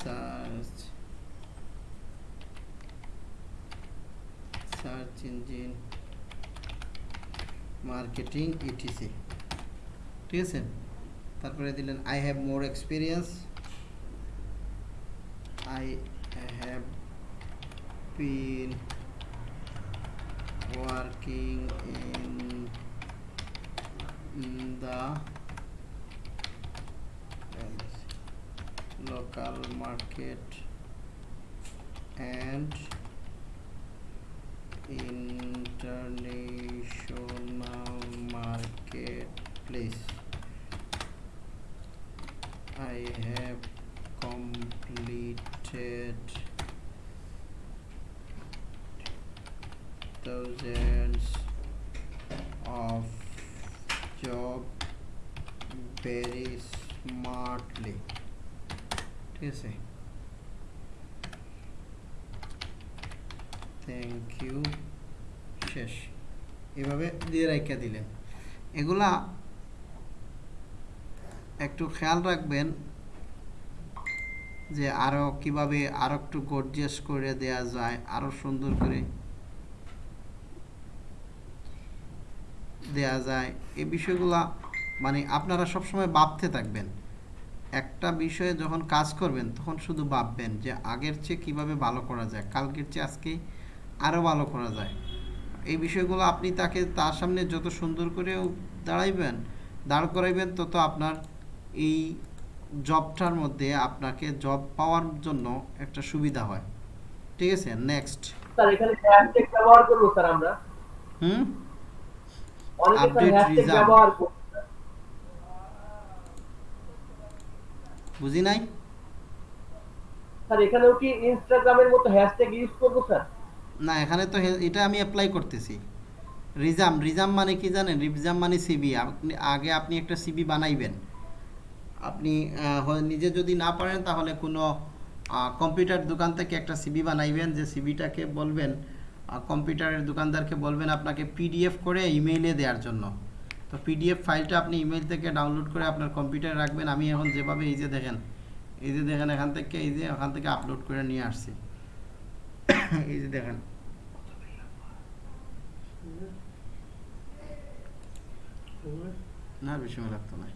search search engine marketing etc ঠিক আছে তারপরে দিলেন I have more experience I have been working in, in the local market and international marketplace. I have completed thousands of job very smartly. ঠিক আছে thank you শেষ এভাবে দিয়ে রাখা দিলেন। এগুলা একটু খেয়াল রাখবেন যে আরও কীভাবে আরও একটু গর্জিয়াস করে দেয়া যায়, আরও সুন্দর করে দেয়া যায়। এই বিষয়গুলা মানে আপনারা সবসময় ভাবতে থাকবেন। একটা বিষয়ে যখন কাজ করবেন তখন শুধু ভাববেন যে আগের চেয়ে কীভাবে ভালো করা যায় কালকের চেয়ে আজকে আরও ভালো করা যায়। এই বিষয়গুলো আপনি তাকে তার সামনে যত সুন্দর করে দাঁড়াইবেন দাঁড় করাইবেন তত আপনার এই জবটার মধ্যে আপনাকে জব পাওয়ার জন্য একটা সুবিধা হয়। ঠিক আছে? নেক্সট স্যার এখানে ব্যবহার করব স্যার আমরা। হুম? অনেকে স্যার Update হ্যাশট্যাগ result. ব্যবহার বুঝি নাই? স্যার এখানেও কি ইনস্টাগ্রামের মতো হ্যাশট্যাগ ইউজ করব স্যার? না এখানে তো এটা আমি অ্যাপ্লাই করতেছি। রিজাম রিজাম মানে কি জানেন? রিজাম মানে সিবি আপনি আগে আপনি একটা সিবি বানাইবেন। আপনি নিজে যদি না পারেন তাহলে কোনো কম্পিউটার দোকান থেকে একটা সিবি বানাইবেন যে সিবিটাকে বলবেন কম্পিউটারের দোকানদারকে বলবেন আপনাকে পিডিএফ করে ইমেইলে দেওয়ার জন্য। তো পিডিএফ ফাইলটা আপনি ইমেইল থেকে ডাউনলোড করে আপনার কম্পিউটারে রাখবেন। আমি এখন যেভাবে এই যে দেখেন, এই যে দেখেন এখান থেকে, এই যে এখান থেকে আপলোড করে নিয়ে আসছি। এই যে দেখেন। না, বেশি সময় লাগতো না।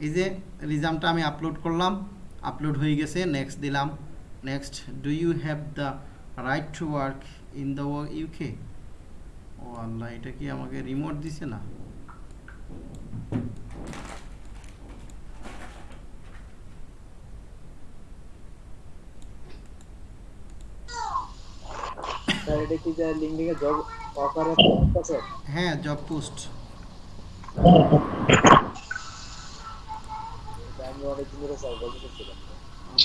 এই যে রিজামটা আমি আপলোড করলাম আপলোড হয়ে গেছে নেক্সট দিলাম। Next do you have the right to work in the UK ও আল্লাহ এটা কি আমাকে রিমোট দিছে না? হ্যাঁ জব পোস্ট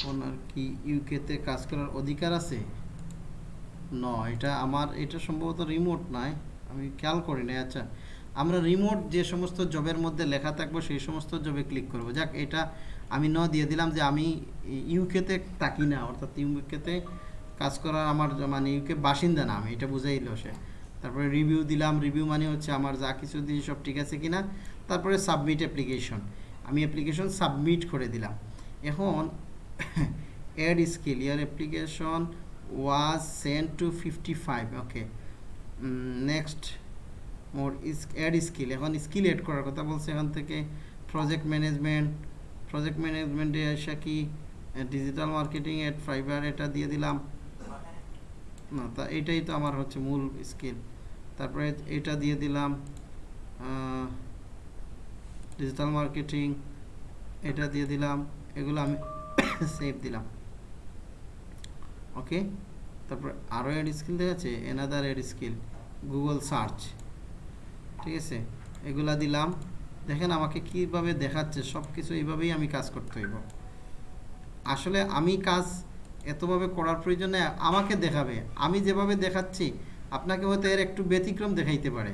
আপনার কি ইউকেতে কাজ করার অধিকার আছে? ন এটা আমার, এটা সম্ভবত রিমোট নয় আমি খেয়াল করি না আচ্ছা। আমরা রিমোট যে সমস্ত জবের মধ্যে লেখা থাকব, সেই সমস্ত জবে ক্লিক করব। যাক, এটা আমি ন দিয়ে দিলাম যে আমি ইউকেতে থাকি না, অর্থাৎ ইউকেতে কাজ করার আমার মানে ইউকে বাসিন্দা না আমি, এটা বুঝাইলো সে। তারপরে রিভিউ দিলাম রিভিউ মানে হচ্ছে আমার যা কিছু দিয়ে সব ঠিক আছে কিনা। তারপরে সাবমিট অ্যাপ্লিকেশন আমি অ্যাপ্লিকেশন সাবমিট করে দিলাম। এখন, add skill your application was sent to 55 okay. Mm, next is add skill এখন স্কিল এড করার কথা বলছে এখান থেকে। প্রজেক্ট ম্যানেজমেন্ট প্রজেক্ট ম্যানেজমেন্টে এসে কি ডিজিটাল মার্কেটিং এড ফাইবার এটা দিয়ে দিলাম। না তা এটাই তো আমার হচ্ছে মূল স্কিল তারপরে এটা দিয়ে দিলাম ডিজিটাল মার্কেটিং এটা দিয়ে দিলাম। এগুলো আমি সেভ দিলাম। ওকে? তারপর আরও এড স্কিল দেখাচ্ছে another add skill Google search ঠিক আছে? এগুলা দিলাম। দেখেন আমাকে কীভাবে দেখাচ্ছে সব কিছু এইভাবেই আমি কাজ করতে হইব। আসলে আমি কাজ এতভাবে করার প্রয়োজনে আমাকে দেখাবে। আমি যেভাবে দেখাচ্ছি, আপনাকে হয়তো এর একটু ব্যতিক্রম দেখাইতে পারে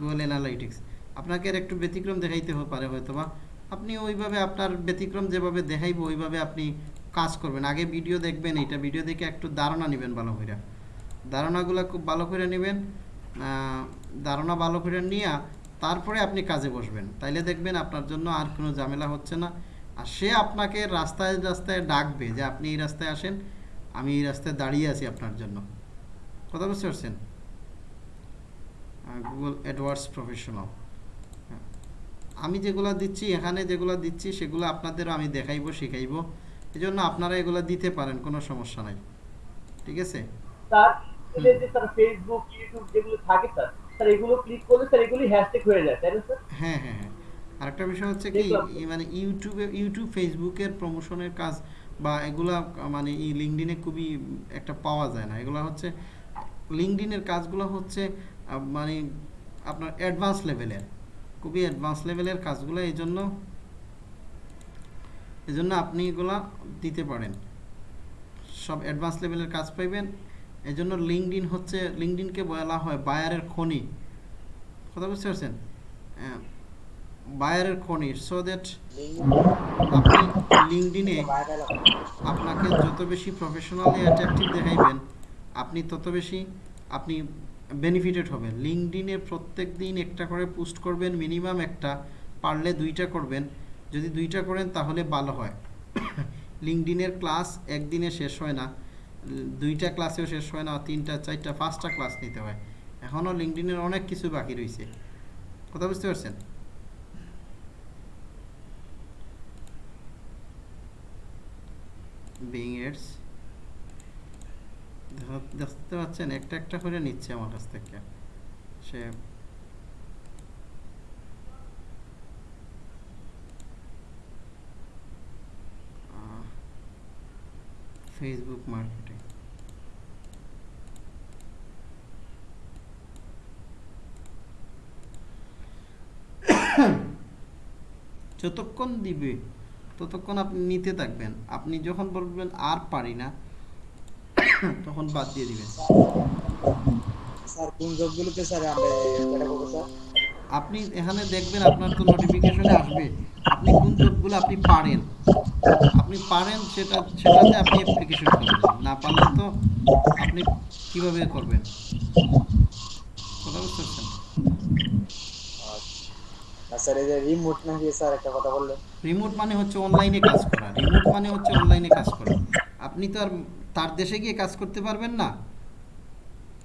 গুগল অ্যানালাইটিক্স আপনাকে আর একটু ব্যতিক্রম দেখাইতে পারে হয়তো বা আপনি ওইভাবে আপনার ব্যতিক্রম যেভাবে দেখাইবো, ওইভাবে আপনি কাজ করবেন। আগে ভিডিও দেখবেন, এইটা ভিডিও দেখে একটু ধারণা নেবেন ভালো করে ধারণাগুলো খুব ভালো করে নেবেন ধারণা ভালো করে নিয়ে তারপরে আপনি কাজে বসবেন। তাইলে দেখবেন আপনার জন্য আর কোনো ঝামেলা হচ্ছে না। আর সে আপনাকে রাস্তায় রাস্তায় ডাকবে যে, আপনি এই রাস্তায় আসেন, আমি এই রাস্তায় দাঁড়িয়ে আছি আপনার জন্য। কথা বুঝতে পারছেন? গুগল অ্যাডওয়ার্ডস প্রফেশনাল আমি যেগুলো দিচ্ছি, এখানে যেগুলো দিচ্ছি, সেগুলো আপনাদেরও আমি দেখাইবো, শিখাইবো। এই জন্য আপনারা এগুলো দিতে পারেন কোনো সমস্যা নাই। ঠিক আছে? স্যার এদের যে স্যার ফেসবুক ইউটিউব যেগুলো থাকে স্যার স্যার এগুলো ক্লিক করলে স্যার এগুলি হ্যাশট্যাগ হয়ে যায় তাই না স্যার হ্যাঁ হ্যাঁ হ্যাঁ। আরেকটা বিষয় হচ্ছে কি মানে ইউটিউবে ইউটিউব ফেসবুকের প্রমোশনের কাজ বা এগুলা মানে এই লিঙ্কডিনে খুবই একটা পাওয়া যায় না। এগুলো হচ্ছে লিঙ্কডিনের কাজগুলো হচ্ছে মানে আপনার অ্যাডভান্স লেভেলের খুবই অ্যাডভান্স লেভেলের কাজগুলো এই জন্য এই জন্য আপনি এগুলা দিতে পারেন। সব অ্যাডভান্স লেভেলের কাজ পাইবেন। এই জন্য লিঙ্কডিন হচ্ছে লিঙ্কডিনকে বলা হয় বায়ারের খনি। কথা বুঝতে পারছেন? বায়ারের খনি। সো দ্যাট আপনি লিঙ্কডিনে আপনাকে যত বেশি প্রফেশনালি অ্যাট্রাকটিভ দেখাইবেন, আপনি তত বেশি আপনি বেনিফিটেড হবেন। লিঙ্কডিনে প্রত্যেক দিন একটা করে পোস্ট করবেন মিনিমাম একটা, পারলে দুইটা করবেন। যদি দুইটা করেন তাহলে ভালো হয়। লিঙ্কডিনের ক্লাস একদিনে শেষ হয় না। দুইটা ক্লাসেও শেষ হয় না তিনটা, চারটা, পাঁচটা ক্লাস নিতে হয়। এখনও লিঙ্কডিনের অনেক কিছু বাকি রয়েছে কথা বুঝতে পারছেন? দেখতে পাচ্ছেন একটা একটা করে নিচ্ছে আমার কাছ থেকে। সে ফেসবুক মার্কেটিং যতক্ষণ দিবে ততক্ষণ আপনি নিতে থাকবেন। আপনি যখন বলবেন আর পারি না তখন বাদ দিয়ে দিবেন। স্যার কোন জবগুলোতে স্যার আমরা এটা করব স্যার আপনি এখানে দেখবেন আপনার তো নোটিফিকেশনে আসবে। আপনি কোন জবগুলো আপনি পারেন? আপনি পারেন সেটা সেটাতে আপনি অ্যাপ্লিকেশন করবেন। না পারলে তো আপনি কীভাবে করবেন? কথা বুঝতে পারছেন স্যার এই যে রিমোট নাকি স্যার একটা কথা বললেন? রিমোট মানে হচ্ছে অনলাইনে কাজ করা। রিমোট মানে হচ্ছে অনলাইনে কাজ করা। আপনি তো আর তার দেশে গিয়ে কাজ করতে পারবেন না।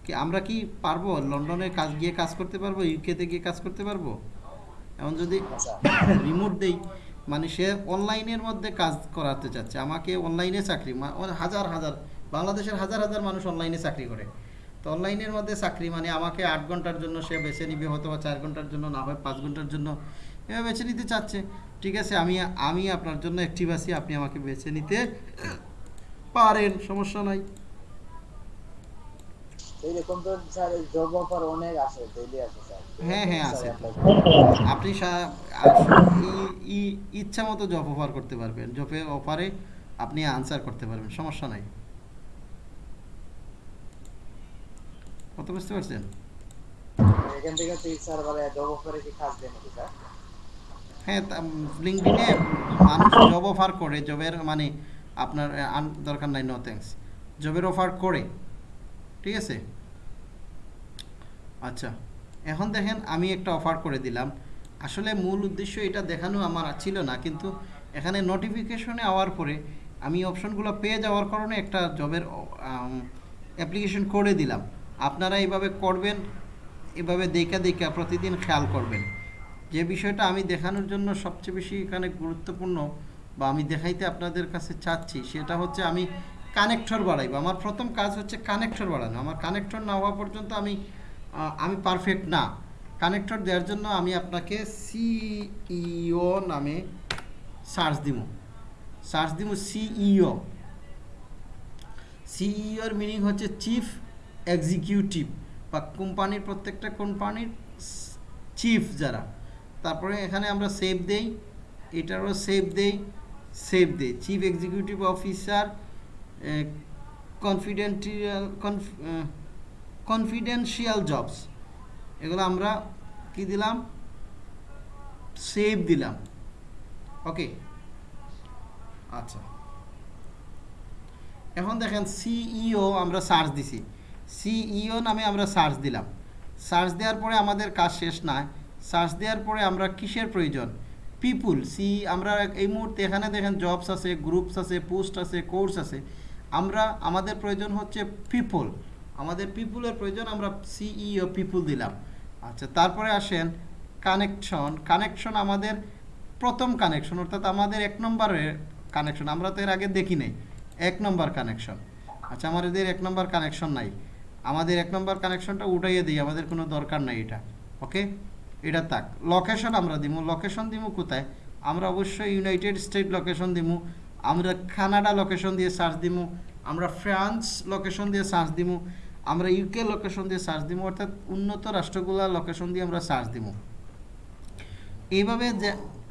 কি আমরা কি পারব? লন্ডনে কাজ গিয়ে কাজ করতে পারব? ইউকেতে গিয়ে কাজ করতে পারব? এমন যদি আচ্ছা। রিমোট দেই মানে সে অনলাইনের মধ্যে কাজ করাতে চাচ্ছে। আমাকে অনলাইনে চাকরি হাজার হাজার, বাংলাদেশের হাজার হাজার মানুষ অনলাইনে চাকরি করে। তো অনলাইনের মধ্যে চাকরি মানে আমাকে আট ঘণ্টার জন্য সে বেছে নিবে, হয়তো বা চার ঘণ্টার জন্য, না হয় পাঁচ ঘণ্টার জন্য এভাবে বেছে নিতে চাচ্ছে। ঠিক আছে, আমি আমি আপনার জন্য অ্যাক্টিভ আছি, আপনি আমাকে বেছে নিতে পারেন, সমস্যা নাই। এইরকম তো স্যার জব অফার অনেক আসে ডেইলি আসে স্যার। হ্যাঁ, হ্যাঁ, আছে। আপনি ইচ্ছা মতো জব অফার করতে পারবেন। জবের অফারে আপনি আনসার করতে পারবেন সমস্যা নাই। কত বুঝতে পারছেন? এখান থেকে তুই স্যার বলে জব অফারে কি কাজ দেন স্যার? হ্যাঁ লিঙ্কডিনে মানুষ জব অফার করে জবের মানে আপনার দরকার নাই নো থ্যাঙ্কস জবের অফার করে ঠিক আছে? আচ্ছা এখন দেখেন আমি একটা অফার করে দিলাম। আসলে মূল উদ্দেশ্য এটা দেখানো আমার ছিল না, কিন্তু এখানে নোটিফিকেশনে আওয়ার পরে আমি অপশনগুলো পেয়ে যাওয়ার কারণে একটা জবের অ্যাপ্লিকেশন করে দিলাম। আপনারা এইভাবে করবেন, এভাবে দেখা দেখা প্রতিদিন খেয়াল করবেন। যে বিষয়টা আমি দেখানোর জন্য সবচেয়ে বেশি এখানে গুরুত্বপূর্ণ বা আমি দেখাইতে আপনাদের কাছে চাচ্ছি, সেটা হচ্ছে আমি কানেক্টর বাড়াইবো। আমার প্রথম কাজ হচ্ছে কানেক্টর বাড়ানো। আমার কানেক্টর না হওয়া পর্যন্ত আমি আমি পারফেক্ট না। কানেক্টর দেওয়ার জন্য আমি আপনাকে সিইও নামে সার্চ দিব। সার্চ দিব সিইও সিইওর মিনিং হচ্ছে চিফ এক্সিকিউটিভ বা কোম্পানির প্রত্যেকটা কোম্পানির চিফ যারা। তারপরে এখানে আমরা সেভ দেই, এটারও সেভ দেই সেভ দেই। Chief executive officer confidential confidential jobs এগুলো আমরা কি দিলাম? সেভ দিলাম। ওকে আচ্ছা। এখন দেখেন সিইও আমরা সার্চ দিছি। সিইও নামে আমরা সার্চ দিলাম। সার্চ দেওয়ার পরে আমাদের কাজ শেষ না। সার্চ দেওয়ার পরে আমরা কিসের প্রয়োজন? পিপুল সি আমরা এই মুহূর্তে এখানে দেখেন জবস আছে গ্রুপস আছে পোস্ট আছে কোর্স আছে। আমরা, আমাদের প্রয়োজন হচ্ছে পিপল আমাদের পিপুলের প্রয়োজন, আমরা সিইও পিপুল দিলাম। আচ্ছা তারপরে আসেন কানেকশন কানেকশন আমাদের প্রথম কানেকশন অর্থাৎ আমাদের এক নম্বরের কানেকশন আমরা তো এর আগে দেখি নাই, এক নম্বর কানেকশন আচ্ছা আমাদের এক নম্বর কানেকশন নাই। আমাদের এক নম্বর কানেকশনটা উঠাইয়ে দিই, আমাদের কোনো দরকার নাই এটা। ওকে? এটা থাক। লোকেশন আমরা দিব লোকেশন দিব কোথায়? আমরা অবশ্যই ইউনাইটেড স্টেট লোকেশন দিব আমরা কানাডা লোকেশন দিয়ে সার্চ দিব আমরা ফ্রান্স লোকেশন দিয়ে সার্চ দিব আমরা ইউকে লোকেশন দিয়ে সার্চ দিব অর্থাৎ উন্নত রাষ্ট্রগুলোর লোকেশন দিয়ে আমরা সার্চ দিব এইভাবে যে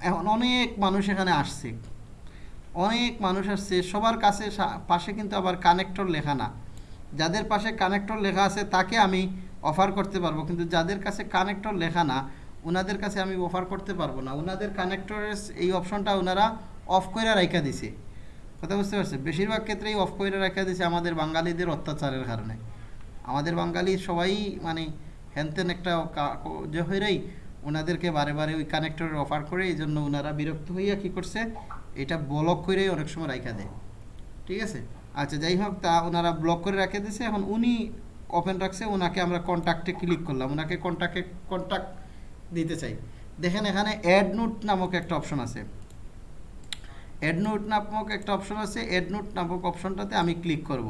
এখন অনেক মানুষ এখানে আসছে। অনেক মানুষ আসছে, সবার কাছে পাশে কিন্তু আবার কানেক্টর লেখা না। যাদের পাশে কানেক্টর লেখা আছে, তাকে আমি অফার করতে পারব, কিন্তু যাদের কাছে কানেক্টর লেখা না ওনাদের কাছে আমি অফার করতে পারব না। ওনাদের কানেক্টরের এই অপশনটা ওনারা অফ করে রাখা দিছে। কথা বুঝতে পারছেন? বেশিরভাগ ক্ষেত্রেই অফ করে রাখা দিছে আমাদের বাঙালিদের অত্যাচারের কারণে। আমাদের বাঙালি সবাই মানে হ্যানতেন একটা যে হয়েই ওনাদেরকে বারে বারে ওই কানেক্টরের অফার করে এই জন্য ওনারা বিরক্ত হইয়া কি করছে, এটা ব্লক করেই অনেক সময় রাখা দেয়। ঠিক আছে? আচ্ছা যাই হোক, তা ওনারা ব্লক করে রেখে দিয়েছে এখন উনি ওপেন রাখছে ওনাকে আমরা কন্ট্যাক্টে ক্লিক করলাম। ওনাকে কন্ট্যাক্টে কন্ট্যাক্ট দিতে চাই। দেখেন, এখানে অ্যাড নোট নামক একটা অপশন আছে। অ্যাড নোট নামক একটা অপশন আছে। অ্যাড নোট নামক অপশনটাতে আমি ক্লিক করব।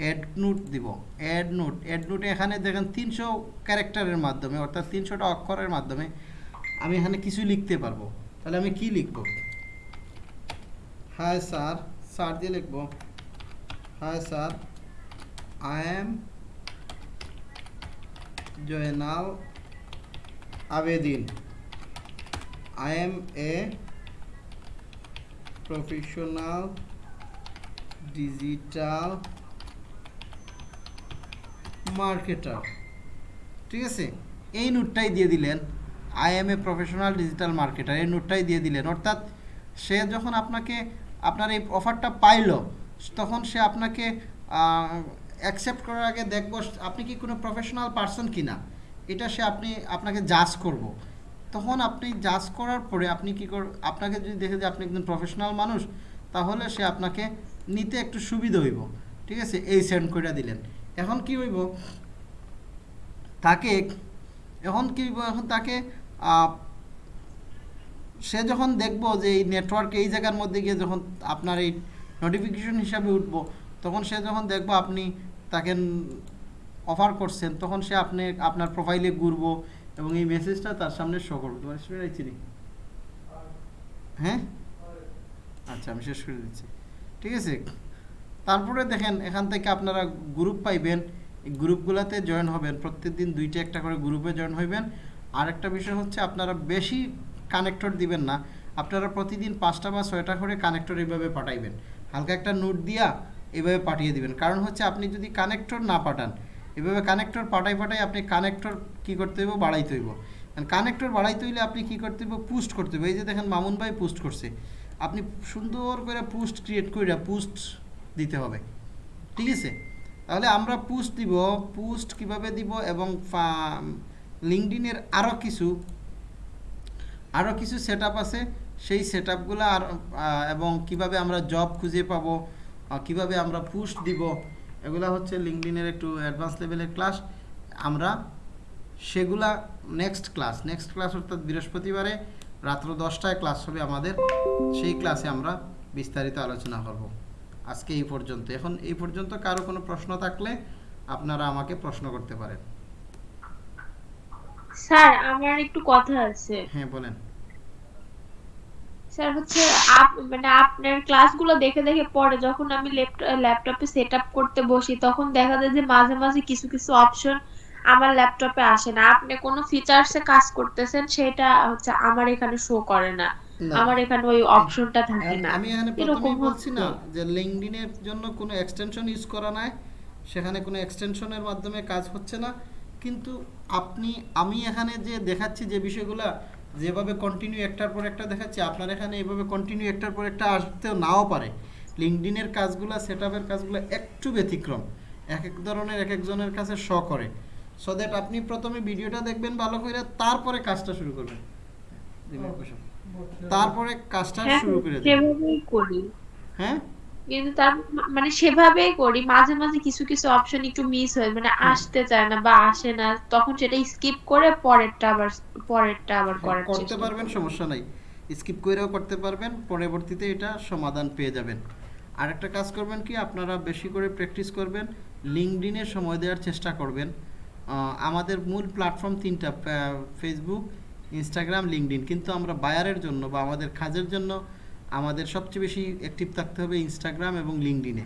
অ্যাড নোট দিব অ্যাড নোট অ্যাড নোটে এখানে দেখেন তিনশো ক্যারেক্টারের মাধ্যমে, অর্থাৎ তিনশোটা অক্ষরের মাধ্যমে আমি এখানে কিছু লিখতে পারব। তাহলে আমি কি লিখব? হাই স্যার স্যার দিয়ে লিখব hi sir I am Joynal Abedin I am a professional digital marketer ঠিক আছে? এই নোটটাই দিয়ে দিলেন। I am a professional digital marketer এই নোটটাই দিয়ে দিলেন। অর্থাৎ সে যখন আপনাকে, আপনার এই অফারটা পাইলো, তখন সে আপনাকে অ্যাকসেপ্ট করার আগে দেখব আপনি কি কোনো প্রফেশনাল পার্সন কিনা। এটা সে আপনি, আপনাকে জাজ করব। তখন আপনি জাজ করার পরে আপনি কি কর, আপনাকে যদি দেখে যে আপনি একজন প্রফেশনাল মানুষ, তাহলে সে আপনাকে নিতে একটু সুবিধা হইব। ঠিক আছে? এই সেন্ড করে দিলেন। এখন কি হইব? তাকে, এখন কি হইব? এখন তাকে সে যখন দেখব যে এই নেটওয়ার্ক এই জায়গার মধ্যে গিয়ে যখন আপনার এই নোটিফিকেশন হিসাবে উঠবো, তখন সে যখন দেখব আপনি তাকে অফার করছেন, তখন সে আপনি, আপনার প্রোফাইলে ঘুরবো এবং এই মেসেজটা তার সামনে শো করব। তোমার? হ্যাঁ? আচ্ছা আমি শেষ করে দিচ্ছি। ঠিক আছে? তারপরে দেখেন, এখান থেকে আপনারা গ্রুপ পাইবেন। এই গ্রুপগুলোতে জয়েন হবেন। প্রত্যেকদিন দুইটা একটা করে গ্রুপে জয়েন হইবেন। আর একটা বিষয় হচ্ছে, আপনারা বেশি কানেক্টর দিবেন না। আপনারা প্রতিদিন পাঁচটা বা ছয়টা করে কানেক্টর এইভাবে পাঠাইবেন। হালকা একটা নোট দিয়া এভাবে পাঠিয়ে দিবেন। কারণ হচ্ছে, আপনি যদি কানেক্টর না পাঠান এভাবে কানেক্টর পাঠাই পাঠাই আপনি কানেক্টর কি করতে হইব? বাড়াইতে হইব। কানেক্টর বাড়াইতে হইলে আপনি কি করতে হইব? পুস্ট করতে হইব। এই যে দেখেন, মামুন ভাই পোস্ট করছে। আপনি সুন্দর করে পোস্ট ক্রিয়েট করে পোস্ট দিতে হবে। ঠিক আছে? তাহলে আমরা পোস্ট দিব পোস্ট কীভাবে দিব এবং লিঙ্কডিনের আরও কিছু আরও কিছু সেট আছে। সেই সেট আপগুলো আর এবং কীভাবে আমরা জব খুঁজে পাব কীভাবে আমরা পুশ দিব, এগুলা হচ্ছে লিঙ্কডিনের একটু অ্যাডভান্স লেভেলের ক্লাস আমরা সেগুলা নেক্সট ক্লাস নেক্সট ক্লাস অর্থাৎ বৃহস্পতিবারে রাত্র দশটায় ক্লাস হবে আমাদের। সেই ক্লাসে আমরা বিস্তারিত আলোচনা করব। আজকে এই পর্যন্ত। এখন এই পর্যন্ত কারও কোনো প্রশ্ন থাকলে আপনারা আমাকে প্রশ্ন করতে পারেন। স্যার আমার একটু কথা আছে। হ্যাঁ বলেন। স্যার হচ্ছে আপ মানে আপনার ক্লাসগুলো দেখে দেখে পরে যখন আমি ল্যাপটপে সেট আপ করতে বসি তখন দেখা যায় যে মাঝে মাঝে কিছু কিছু অপশন আমার ল্যাপটপে আসে না। আপনি কোনো ফিচার্সে কাজ করতেছেন সেটা হচ্ছে আমার এখানে শো করে না না। আমার এখানে ওই অপশনটা থাকে না। আমি এখানে প্রথমেই বলছি না। যে লিঙ্কডিনের জন্য কোনো এক্সটেনশন ইউজ করা নাই। সেখানে কোনো এক্সটেনশনের মাধ্যমে কাজ হচ্ছে না। কিন্তু আপনি আমি এখানে যে দেখাচ্ছি যে বিষয়গুলো যেভাবে কন্টিনিউ একটার পর একটা দেখাচ্ছি আপনার এখানে এভাবে কন্টিনিউ একটার পর একটা আসতেও নাও পারে। লিঙ্কডিনের কাজগুলো সেট আপের কাজগুলো একটু ব্যতিক্রম। এক এক ধরনের এক একজনের কাছে শ করে। সো দ্যাট আপনি প্রথমে ভিডিওটা দেখবেন ভালো করে তারপরে কাজটা শুরু করবেন। তারপরে কাজটা হ্যাঁ শুরু করে দেবেন সেভাবেই করি। হ্যাঁ? কিন্তু তার মানে সেভাবেই করি। মাঝে মাঝে কিছু কিছু অপশন একটু মিস হয় মানে আসতে চায় না বা আসে না তখন সেটা স্কিপ করে পরেরটা আবার পরেরটা আবার করার করতে পারবেন সমস্যা নাই। স্কিপ করেও করতে পারবেন পরবর্তীতে এটা সমাধান পেয়ে যাবেন। আরেকটা কাজ করবেন কি আপনারা বেশি করে প্র্যাকটিস করবেন লিঙ্কডিনে সময় দেওয়ার চেষ্টা করবেন। আমাদের মূল প্ল্যাটফর্ম তিনটা ফেসবুক ইনস্টাগ্রাম লিঙ্কডিন কিন্তু আমরা বায়ারের জন্য বা আমাদের কাজের জন্য আমাদের সবচেয়ে বেশি অ্যাক্টিভ থাকতে হবে ইনস্টাগ্রাম এবং লিঙ্কডিনে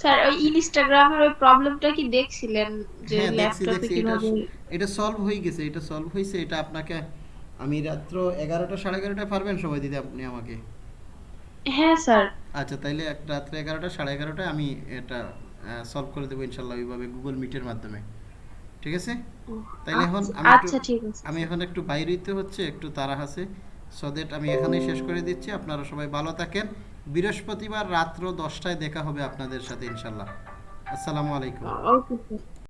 স্যার ওই ইনস্টাগ্রামের ওই প্রবলেমটা কি দেখছিলেন যে ল্যাপটপে কীভাবে? এটা সলভ হয়ে গেছে এটা সলভ হয়েছে এটা আপনাকে আমি রাত্র এগারোটা সাড়ে এগারোটায় পারবেন সময় দিতে আপনি আমাকে? হ্যাঁ স্যার। আচ্ছা তাইলে এক রাত্রে এগারোটা সাড়ে এগারোটায় আমি এটা সলভ করে দেবো ইনশাল্লাহ ওইভাবে গুগল মিটের মাধ্যমে। ঠিক আছে? তাইলে এখন আমি আচ্ছা ঠিক আছে। আমি এখন একটু বাইরে হইতে হচ্ছে একটু তারা আছে। সো দ্যাট আমি এখানেই শেষ করে দিচ্ছি। আপনারা সবাই ভালো থাকেন। বৃহস্পতিবার রাত্র দশটায় দেখা হবে আপনাদের সাথে ইনশাল্লাহ। আসসালামু আলাইকুম। Okay sir.